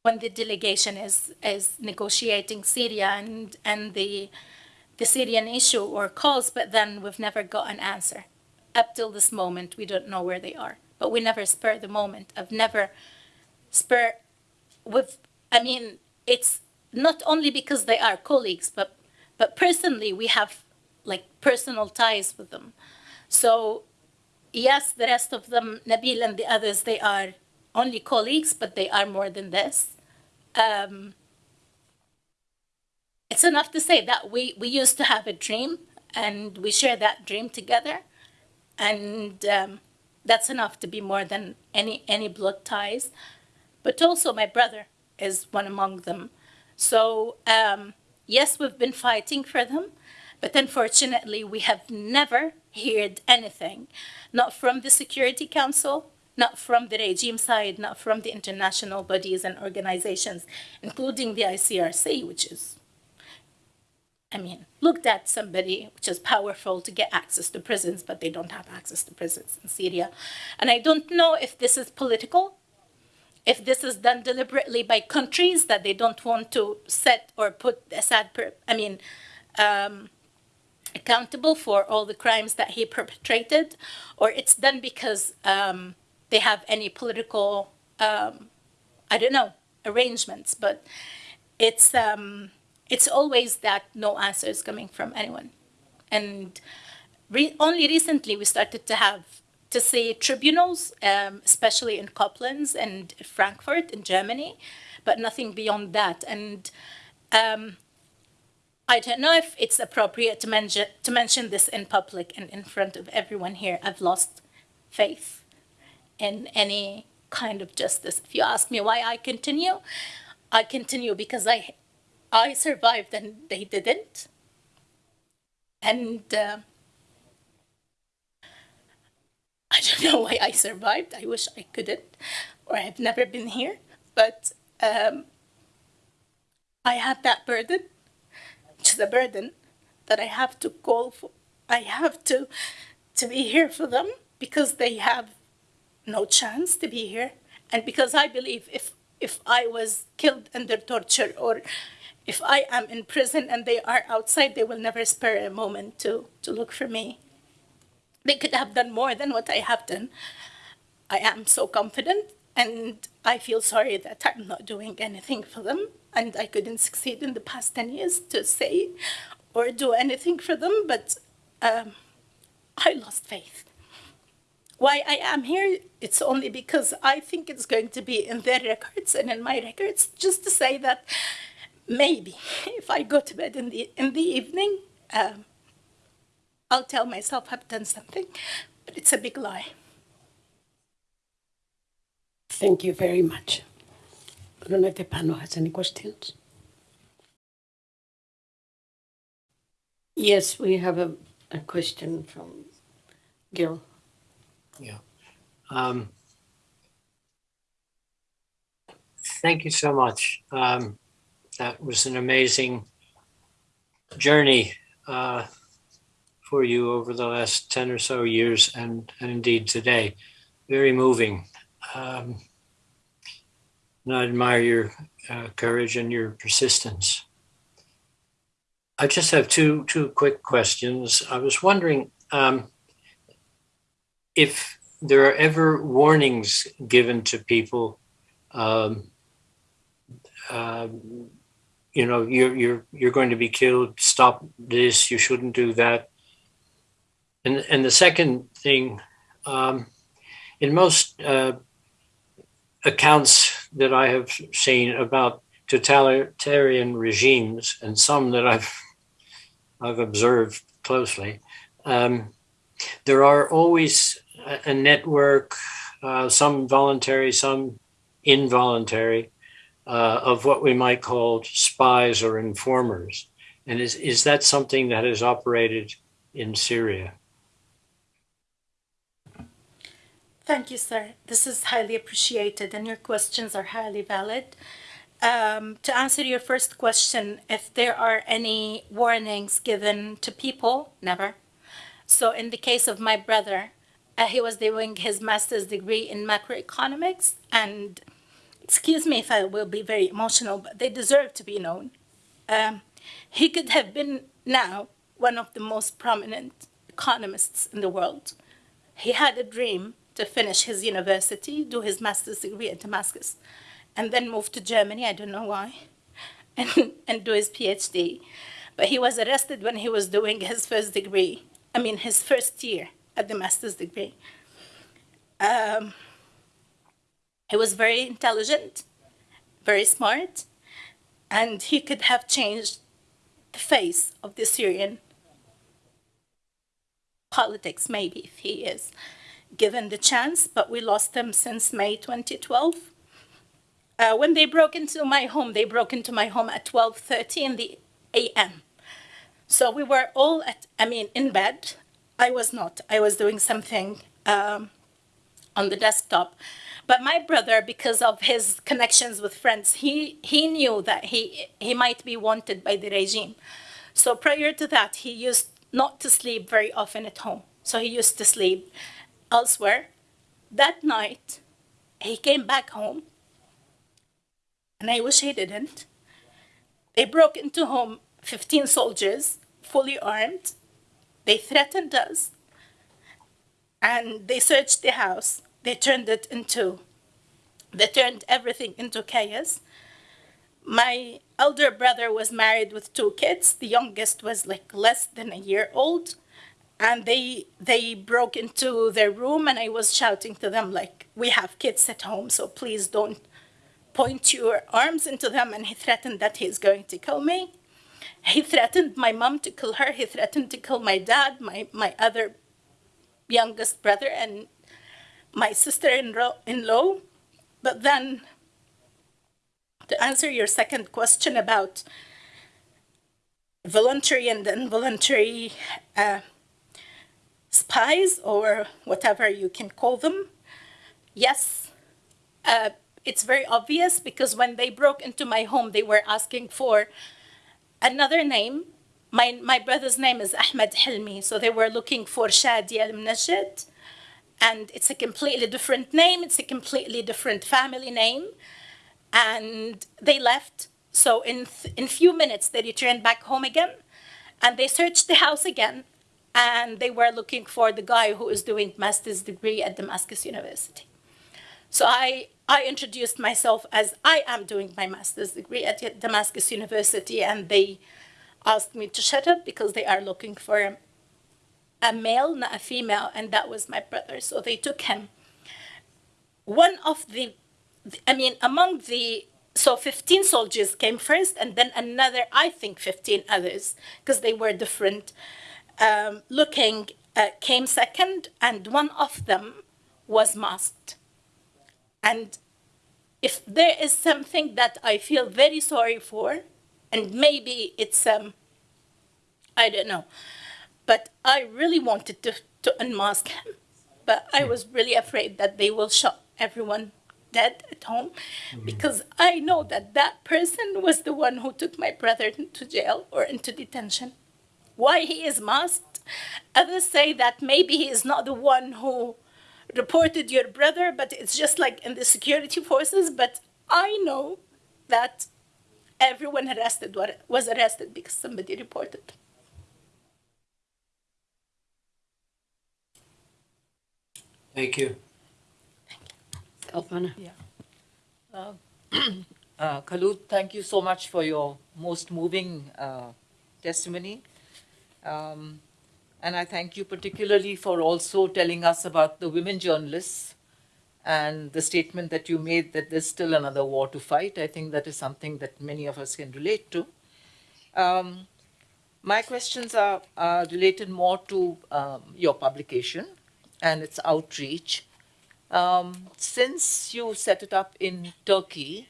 A: when the delegation is, is negotiating Syria and, and the, the Syrian issue or calls, but then we've never got an answer. Up till this moment, we don't know where they are but we never spur the moment. I've never spur with, I mean, it's not only because they are colleagues, but, but personally, we have like personal ties with them. So yes, the rest of them, Nabil and the others, they are only colleagues, but they are more than this. Um, it's enough to say that we, we used to have a dream and we share that dream together. And um, that's enough to be more than any any blood ties. But also my brother is one among them. So um, yes we've been fighting for them but unfortunately we have never heard anything. Not from the security council not from the regime side not from the international bodies and organizations including the icrc which is I mean, looked at somebody which is powerful to get access to prisons, but they don't have access to prisons in Syria. And I don't know if this is political, if this is done deliberately by countries that they don't want to set or put Assad, I mean, um, accountable for all the crimes that he perpetrated, or it's done because um, they have any political, um, I don't know, arrangements, but it's, um, it's always that no answer is coming from anyone. And re only recently we started to have to see tribunals, um, especially in Koblenz and Frankfurt in Germany, but nothing beyond that. And um, I don't know if it's appropriate to mention, to mention this in public and in front of everyone here. I've lost faith in any kind of justice. If you ask me why I continue, I continue because I I survived and they didn't. And uh, I don't know why I survived. I wish I couldn't, or I've never been here. But um, I have that burden, which a burden that I have to call for. I have to to be here for them because they have no chance to be here, and because I believe if if I was killed under torture or if I am in prison and they are outside, they will never spare a moment to, to look for me. They could have done more than what I have done. I am so confident and I feel sorry that I'm not doing anything for them and I couldn't succeed in the past 10 years to say or do anything for them, but um, I lost faith. Why I am here, it's only because I think it's going to be in their records and in my records, just to say that maybe if I go to bed in the in the evening, um, I'll tell myself I've done something, but it's a big lie.
B: Thank you very much. I don't know if the panel has any questions.
C: Yes, we have a, a question from Gil.
D: Yeah. Um, thank you so much. Um, that was an amazing journey uh, for you over the last 10 or so years and, and indeed today. Very moving. Um, and I admire your uh, courage and your persistence. I just have two, two quick questions. I was wondering um, if there are ever warnings given to people um, uh, you know, you're you're you're going to be killed. Stop this. You shouldn't do that. And and the second thing, um, in most uh, accounts that I have seen about totalitarian regimes, and some that I've I've observed closely, um, there are always a, a network, uh, some voluntary, some involuntary, uh, of what we might call spies or informers. And is, is that something that is operated in Syria?
A: Thank you, sir. This is highly appreciated, and your questions are highly valid. Um, to answer your first question, if there are any warnings given to people, never. So, in the case of my brother, uh, he was doing his master's degree in macroeconomics, and excuse me if I will be very emotional, but they deserve to be known. Um, he could have been now one of the most prominent economists in the world. He had a dream to finish his university, do his master's degree at Damascus, and then move to Germany, I don't know why, and, and do his PhD. But he was arrested when he was doing his first degree, I mean, his first year at the master's degree. Um, he was very intelligent, very smart, and he could have changed the face of the Syrian politics, maybe, if he is given the chance, but we lost him since May 2012. Uh, when they broke into my home, they broke into my home at 12.30 in the a.m. So we were all at, I mean, in bed. I was not. I was doing something um, on the desktop. But my brother, because of his connections with friends, he, he knew that he, he might be wanted by the regime. So prior to that, he used not to sleep very often at home. So he used to sleep elsewhere. That night, he came back home, and I wish he didn't. They broke into home, 15 soldiers, fully armed. They threatened us, and they searched the house. They turned it into, they turned everything into chaos. My elder brother was married with two kids. The youngest was like less than a year old and they they broke into their room and i was shouting to them like we have kids at home so please don't point your arms into them and he threatened that he's going to kill me he threatened my mom to kill her he threatened to kill my dad my my other youngest brother and my sister-in-law but then to answer your second question about voluntary and involuntary uh, spies or whatever you can call them. Yes, uh, it's very obvious because when they broke into my home, they were asking for another name. My, my brother's name is Ahmed Hilmi, so they were looking for Shadi al Mnajid. And it's a completely different name, it's a completely different family name. And they left. So in, in few minutes, they returned back home again and they searched the house again and they were looking for the guy who is doing master's degree at Damascus University. So I, I introduced myself as I am doing my master's degree at Damascus University, and they asked me to shut up because they are looking for a male, not a female, and that was my brother. So they took him. One of the, I mean, among the, so 15 soldiers came first, and then another, I think 15 others, because they were different um, looking uh, came second, and one of them was masked. And if there is something that I feel very sorry for, and maybe it's, um, I don't know, but I really wanted to, to unmask him, but I was really afraid that they will shot everyone dead at home mm-hmm. because I know that that person was the one who took my brother into jail or into detention why he is masked. Others say that maybe he is not the one who reported your brother, but it's just like in the security forces. But I know that everyone arrested was arrested because somebody reported.
D: Thank you.
C: Thank you, Kalpana?
E: Yeah. Uh, uh, Khalud, thank you so much for your most moving uh, testimony. Um, and I thank you particularly for also telling us about the women journalists and the statement that you made that there's still another war to fight. I think that is something that many of us can relate to. Um, my questions are, are, related more to um, your publication and its outreach. Um, since you set it up in Turkey,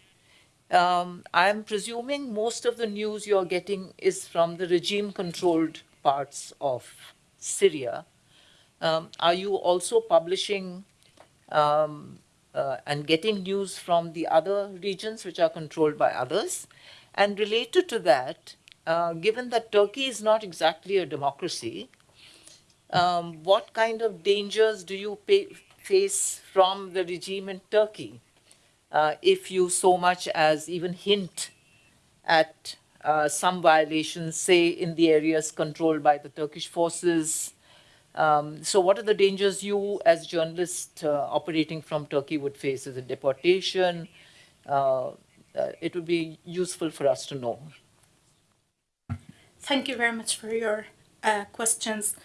E: um, I'm presuming most of the news you're getting is from the regime-controlled parts of Syria. Um, are you also publishing um, uh, and getting news from the other regions which are controlled by others. And related to that, uh, given that Turkey is not exactly a democracy, um, what kind of dangers do you pay, face from the regime in Turkey? Uh, if you so much as even hint at uh, some violations, say in the areas controlled by the Turkish forces. Um, so, what are the dangers you, as journalists uh, operating from Turkey, would face? Is it deportation? Uh, uh, it would be useful for us to know.
A: Thank you very much for your uh, questions.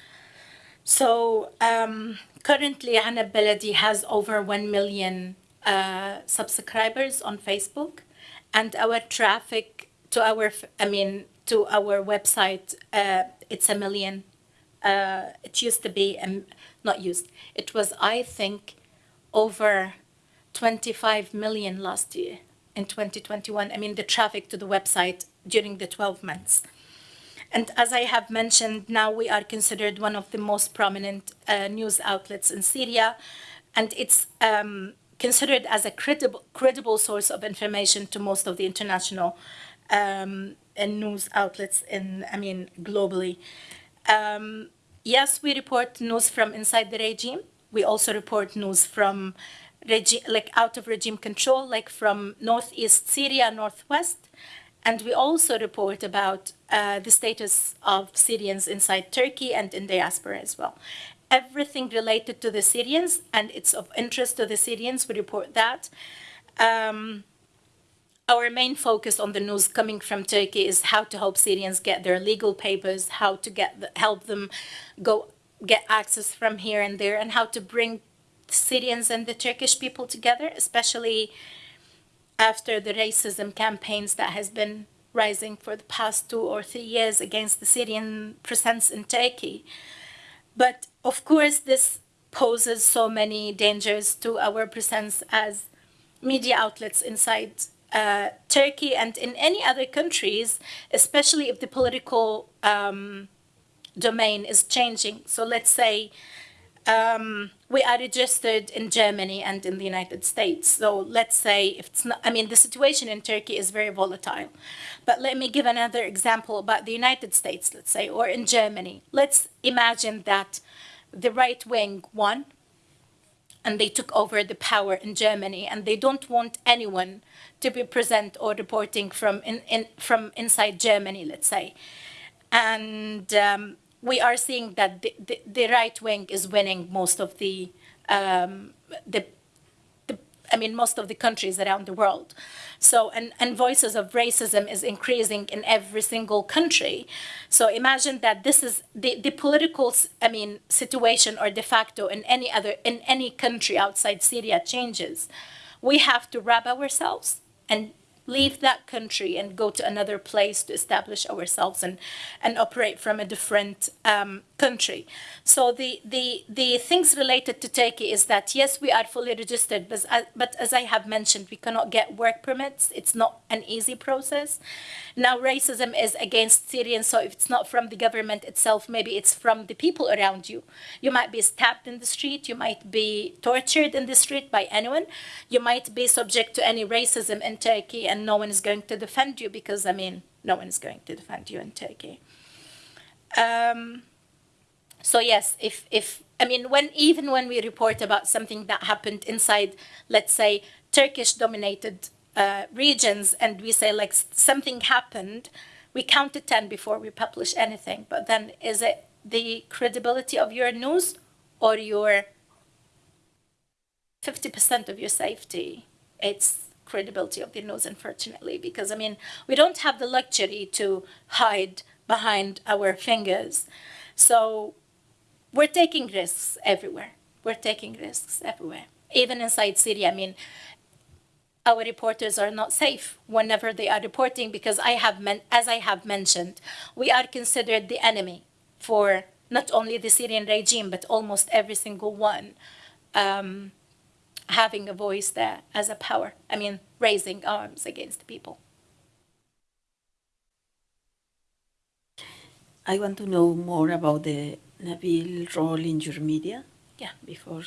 A: So um, currently, Enab Baladi has over 1 million uh, subscribers on Facebook, and our traffic to our, I mean, to our website, uh, it's a million. Uh, it used to be, um, not used, it was, I think, over 25 million last year in 2021. I mean, the traffic to the website during the 12 months. And as I have mentioned, now we are considered one of the most prominent uh, news outlets in Syria, and it's um, considered as a credible, credible source of information to most of the international um, and news outlets in, I mean, globally. Um, yes, we report news from inside the regime. We also report news from regime, like out of regime control, like from northeast Syria, northwest. And we also report about uh, the status of Syrians inside Turkey and in diaspora as well. Everything related to the Syrians and it's of interest to the Syrians, we report that. Um, our main focus on the news coming from Turkey is how to help Syrians get their legal papers, how to get the, help them go get access from here and there, and how to bring Syrians and the Turkish people together, especially after the racism campaigns that has been rising for the past two or three years against the Syrian presence in Turkey. But of course, this poses so many dangers to our presence as media outlets inside uh, Turkey and in any other countries, especially if the political um, domain is changing. So let's say um, we are registered in Germany and in the United States. So let's say if it's not, I mean, the situation in Turkey is very volatile. But let me give another example about the United States, let's say, or in Germany. Let's imagine that the right wing won and they took over the power in Germany and they don't want anyone to be present or reporting from in, in from inside Germany, let's say. And um, we are seeing that the, the, the, right wing is winning most of the, um, the, the, I mean, most of the countries around the world. So, and, and voices of racism is increasing in every single country. So imagine that this is the, the political, I mean, situation or de facto in any other, in any country outside Syria changes. We have to wrap ourselves and leave that country and go to another place to establish ourselves and, and operate from a different um, country. So the, the, the things related to Turkey is that, yes, we are fully registered, but, uh, but as I have mentioned, we cannot get work permits. It's not an easy process. Now, racism is against Syrians, so if it's not from the government itself, maybe it's from the people around you. You might be stabbed in the street, you might be tortured in the street by anyone, you might be subject to any racism in Turkey, and no one is going to defend you because, I mean, no one is going to defend you in Turkey. Um, so yes, if if I mean when even when we report about something that happened inside, let's say Turkish dominated uh, regions, and we say like something happened, we count to ten before we publish anything. But then is it the credibility of your news or your fifty percent of your safety? It's credibility of the news, unfortunately, because I mean we don't have the luxury to hide behind our fingers. So we're taking risks everywhere. We're taking risks everywhere. Even inside Syria, I mean, our reporters are not safe whenever they are reporting because I have as I have mentioned, we are considered the enemy for not only the Syrian regime but almost every single one um, having a voice there as a power. I mean, raising arms against people.
C: I want to know more about the Nabil role in your media.
A: Yeah.
C: Before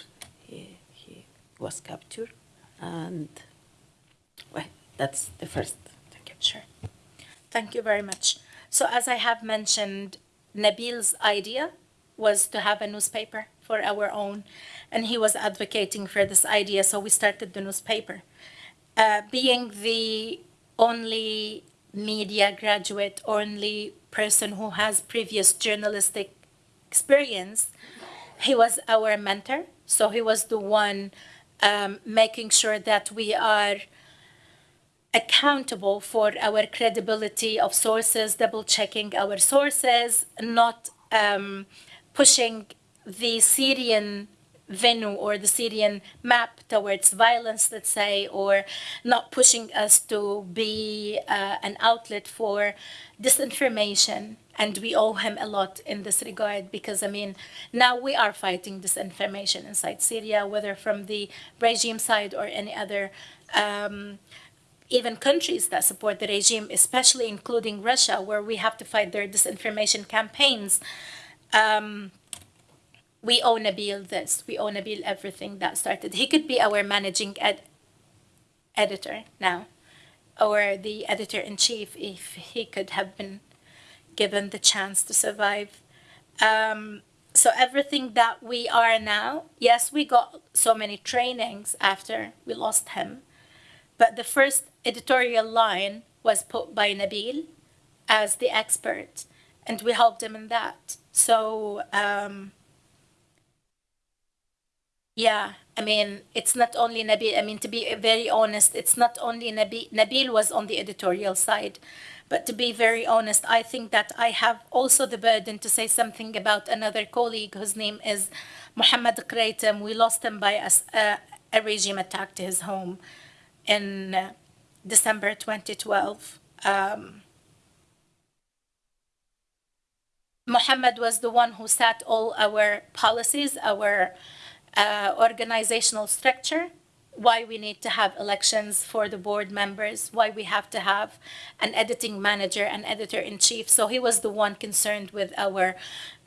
C: he, he was captured. And well, that's the first. Thank you.
A: Sure. Thank you very much. So as I have mentioned, Nabil's idea was to have a newspaper for our own, and he was advocating for this idea, so we started the newspaper. Uh, being the only media graduate, only person who has previous journalistic experience, he was our mentor. So he was the one um, making sure that we are accountable for our credibility of sources, double checking our sources, not um, pushing the Syrian venue or the Syrian map towards violence, let's say, or not pushing us to be uh, an outlet for disinformation. And we owe him a lot in this regard because, I mean, now we are fighting disinformation inside Syria, whether from the regime side or any other. Um, even countries that support the regime, especially including Russia, where we have to fight their disinformation campaigns. Um, we owe Nabil this. We owe Nabil everything that started. He could be our managing ed- editor now, or the editor in chief if he could have been given the chance to survive. Um, so everything that we are now, yes, we got so many trainings after we lost him, but the first editorial line was put by Nabil as the expert, and we helped him in that. So, um, yeah, I mean, it's not only Nabil. I mean, to be very honest, it's not only Nabil. Nabil was on the editorial side, but to be very honest, I think that I have also the burden to say something about another colleague whose name is Mohammed Qraitem. We lost him by a regime attack to his home in uh, December 2012. Um, Muhammad was the one who set all our policies, our uh, organizational structure, why we need to have elections for the board members, why we have to have an editing manager and editor in chief. So he was the one concerned with our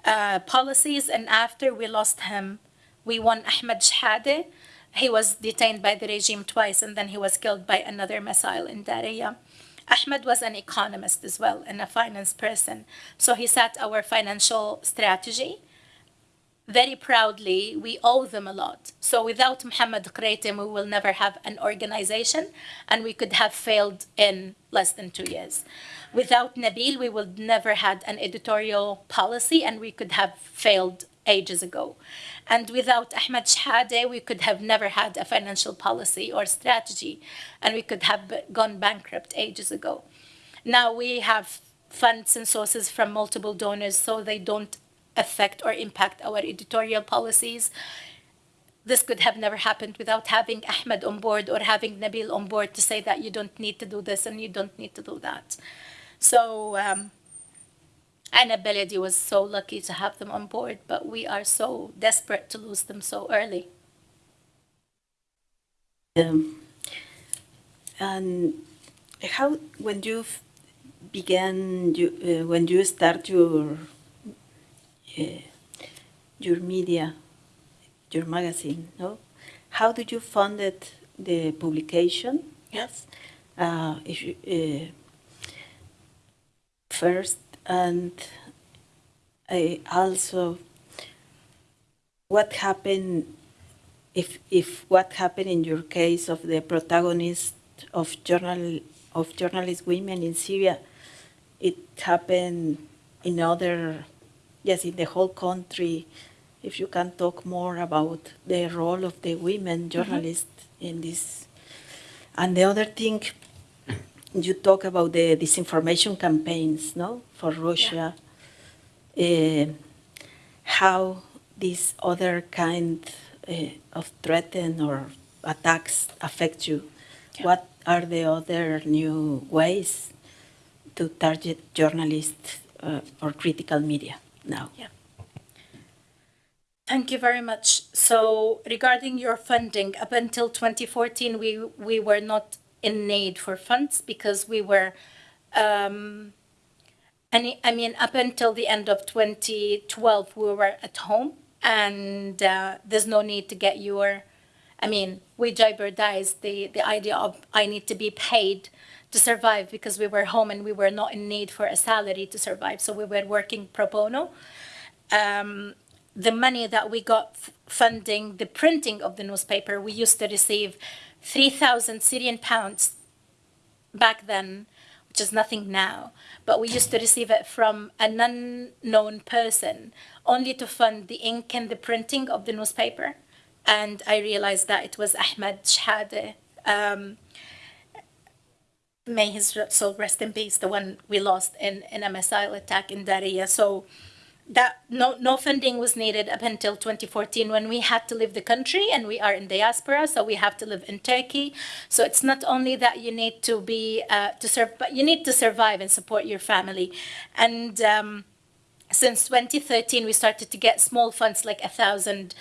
A: uh, policies. And after we lost him, we won Ahmed Shhade. He was detained by the regime twice and then he was killed by another missile in Daraya. Ahmed was an economist as well and a finance person. So he set our financial strategy very proudly, we owe them a lot. So without Muhammad Qraitem, we will never have an organization and we could have failed in less than two years. Without Nabil, we would never had an editorial policy and we could have failed ages ago. And without Ahmed Shhade, we could have never had a financial policy or strategy and we could have gone bankrupt ages ago. Now we have funds and sources from multiple donors so they don't affect or impact our editorial policies. This could have never happened without having Ahmed on board or having Nabil on board to say that you don't need to do this and you don't need to do that. So, um, Enab Baladi was so lucky to have them on board, but we are so desperate to lose them so early.
C: Um, and how when you began you uh, when you start your uh, your media your magazine no how did you fund it, the publication
A: Yes.
C: uh, if you, uh, first and I also what happened if if what happened in your case of the protagonist of journal of journalist women in Syria it happened in other yes in the whole country if you can talk more about the role of the women journalists in this. And the other thing you talk about the disinformation campaigns no for Russia. Uh, how these other kind uh, of threaten or attacks affect you.
A: Yeah.
C: What are the other new ways to target journalists uh, or critical media now? Yeah.
A: Thank you very much. So regarding your funding, up until 2014, we, we were not in need for funds because we were, um, any, I mean, up until the end of 2012, we were at home and uh, there's no need to get your I mean, we jeopardized the, the idea of I need to be paid to survive because we were home and we were not in need for a salary to survive. So we were working pro bono. Um, the money that we got funding the printing of the newspaper, we used to receive 3,000 Syrian pounds back then, which is nothing now. But we used to receive it from an unknown person only to fund the ink and the printing of the newspaper. And I realized that it was Ahmed Shhade. Um, may his soul rest in peace, the one we lost in, in a missile attack in Daraya. So that no no funding was needed up until 2014 when we had to leave the country and we are in diaspora so we have to live in turkey so it's not only that you need to be uh, to serve but you need to survive and support your family and um, since 2013 we started to get small funds like a thousand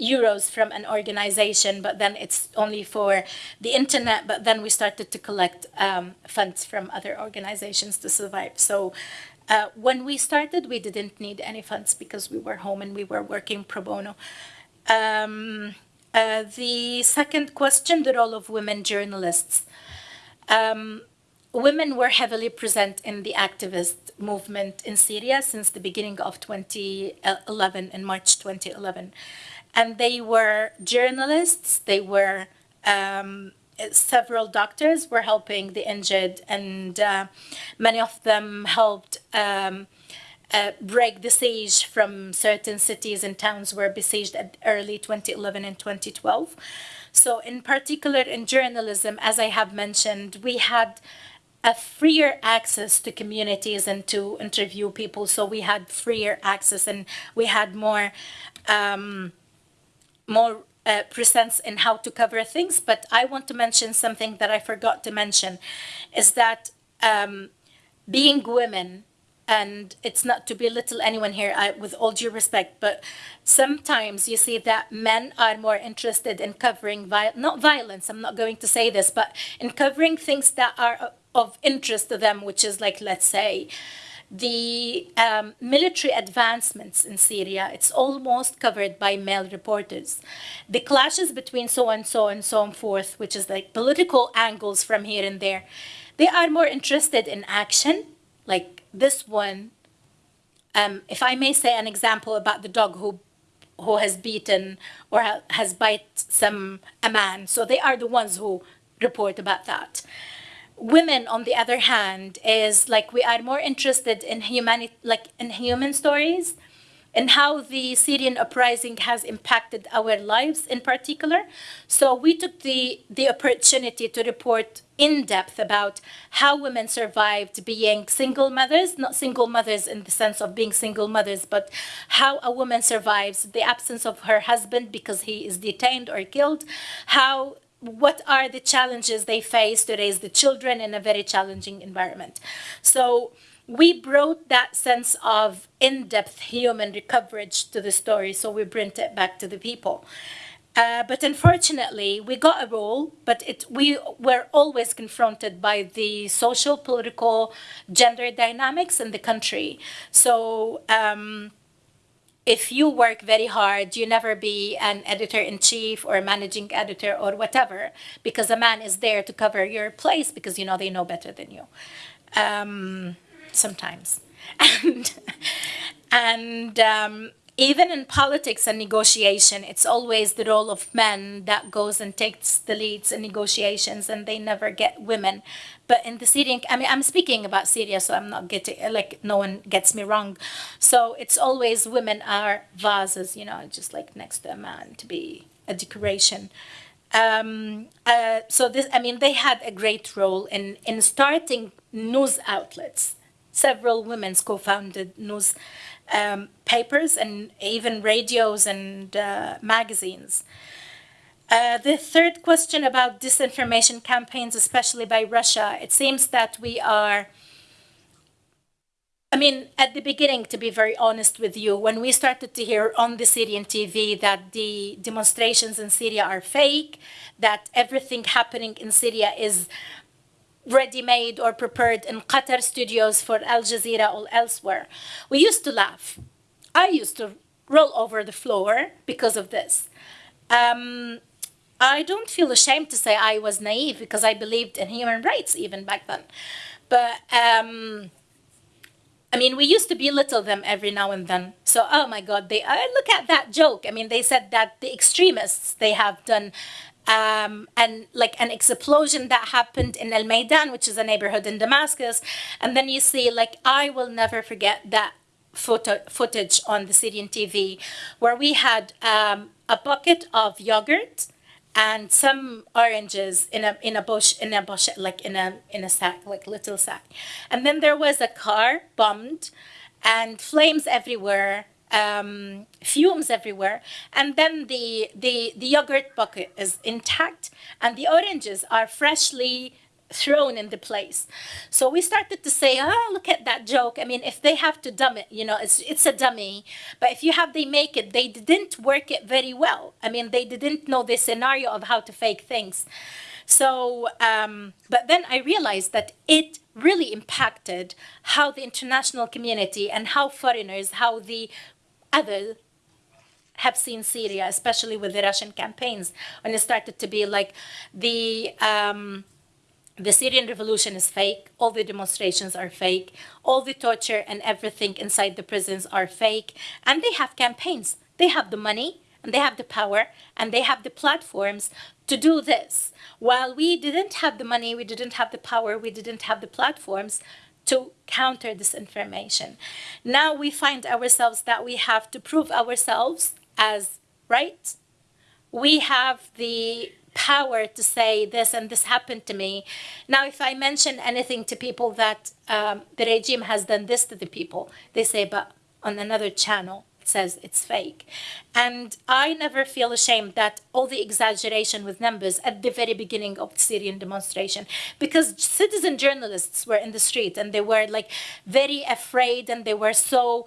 A: euros from an organization but then it's only for the internet but then we started to collect um, funds from other organizations to survive so uh, when we started, we didn't need any funds because we were home and we were working pro bono. Um, uh, the second question, the role of women journalists. Um, women were heavily present in the activist movement in Syria since the beginning of 2011, in March 2011. And they were journalists, they were um, several doctors were helping the injured, and uh, many of them helped um, uh, break the siege from certain cities and towns were besieged at early 2011 and 2012. So, in particular, in journalism, as I have mentioned, we had a freer access to communities and to interview people. So we had freer access and we had more um, more uh, presents in how to cover things. But I want to mention something that I forgot to mention is that um, being women, and it's not to belittle anyone here, I, with all due respect, but sometimes you see that men are more interested in covering, not violence, I'm not going to say this, but in covering things that are of interest to them, which is like, let's say, the um, military advancements in Syria, it's almost covered by male reporters. The clashes between so and so and so and forth, which is like political angles from here and there, they are more interested in action, like this one. Um, if I may say an example about the dog who who has beaten or ha- has bite some a man, so they are the ones who report about that women on the other hand is like we are more interested in humanity like in human stories and how the syrian uprising has impacted our lives in particular. So we took the the opportunity to report in depth about how women survived being single mothers not single mothers in the sense of being single mothers but how a woman survives the absence of her husband because he is detained or killed how what are the challenges they face to raise the children in a very challenging environment. So we brought that sense of in-depth human coverage to the story, so we bring it back to the people. Uh, but unfortunately, we got a role, but it, we were always confronted by the social, political, gender dynamics in the country. So um, if you work very hard, you never be an editor in chief or a managing editor or whatever, because a man is there to cover your place because you know they know better than you. Um, sometimes, and and um, even in politics and negotiation, it's always the role of men that goes and takes the leads in negotiations, and they never get women. But in the Syrian, I mean, I'm speaking about Syria, so I'm not getting like no one gets me wrong. So it's always women are vases, you know, just like next to a man to be a decoration. Um, uh, so this, I mean, they had a great role in in starting news outlets. Several women co-founded news um, papers and even radios and uh, magazines. Uh, the third question about disinformation campaigns, especially by Russia, it seems that we are. I mean, at the beginning, to be very honest with you, when we started to hear on the Syrian TV that the demonstrations in Syria are fake, that everything happening in Syria is ready made or prepared in Qatar studios for Al Jazeera or elsewhere. We used to laugh. I used to roll over the floor because of this. Um, I don't feel ashamed to say I was naive because I believed in human rights even back then. But um, I mean, we used to belittle them every now and then. So, oh my God, they uh, look at that joke. I mean, they said that the extremists they have done, um, and like an explosion that happened in El Maidan, which is a neighborhood in Damascus, and then you see like I will never forget that photo footage on the Syrian TV, where we had um, a bucket of yogurt and some oranges in a in a bush in a bush like in a in a sack like little sack. And then there was a car bombed and flames everywhere um, fumes everywhere and then the the the yogurt bucket is intact and the oranges are freshly thrown into place. So we started to say, oh, look at that joke. I mean, if they have to dumb it, you know, it's it's a dummy. But if you have they make it, they didn't work it very well. I mean, they didn't know the scenario of how to fake things. So, um, but then I realized that it really impacted how the international community and how foreigners, how the other have seen Syria, especially with the Russian campaigns, when it started to be like the um, the Syrian revolution is fake. All the demonstrations are fake. All the torture and everything inside the prisons are fake. And they have campaigns. They have the money and they have the power and they have the platforms to do this. While we didn't have the money, we didn't have the power, we didn't have the platforms to counter disinformation. Now we find ourselves that we have to prove ourselves as right. We have the power to say this and this happened to me. Now, if I mention anything to people that um, the regime has done this to the people, they say, but on another channel, says it's fake. And I never feel ashamed that all the exaggeration with numbers at the very beginning of the Syrian demonstration, because citizen journalists were in the street and they were like very afraid and they were so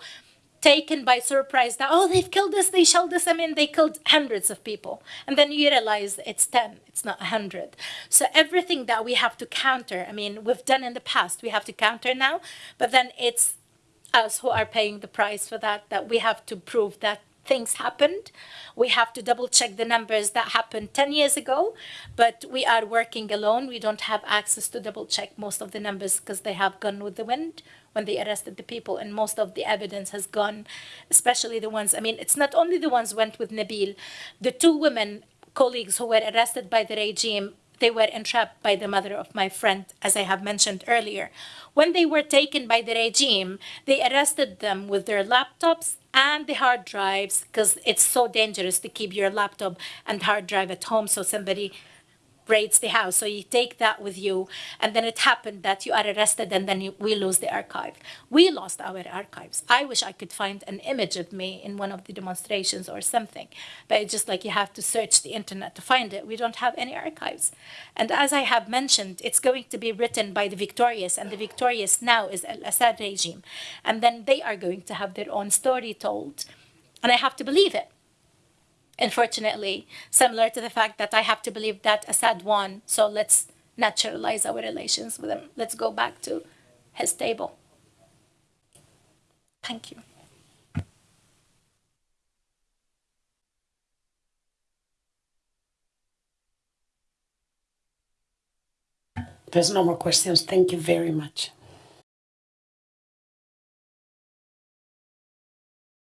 A: taken by surprise that oh they've killed us they shelled us i mean they killed hundreds of people and then you realize it's 10 it's not 100 so everything that we have to counter i mean we've done in the past we have to counter now but then it's us who are paying the price for that that we have to prove that things happened. We have to double check the numbers that happened 10 years ago but we are working alone. We don't have access to double check most of the numbers because they have gone with the wind when they arrested the people and most of the evidence has gone especially the ones i mean it's not only the ones went with nabil. The two women colleagues who were arrested by the regime they were entrapped by the mother of my friend as i have mentioned earlier. When they were taken by the regime they arrested them with their laptops and the hard drives because it's so dangerous to keep your laptop and hard drive at home so somebody raids the house. So you take that with you, and then it happened that you are arrested, and then you, we lose the archive. We lost our archives. I wish I could find an image of me in one of the demonstrations or something, but it's just like you have to search the internet to find it. We don't have any archives. And as I have mentioned, it's going to be written by the victorious, and the victorious now is Al Assad regime. And then they are going to have their own story told. And I have to believe it unfortunately, similar to the fact that I have to believe that Assad won, so let's naturalize our relations with him. Let's go back to his table. Thank you.
B: There's no more questions. Thank you very much.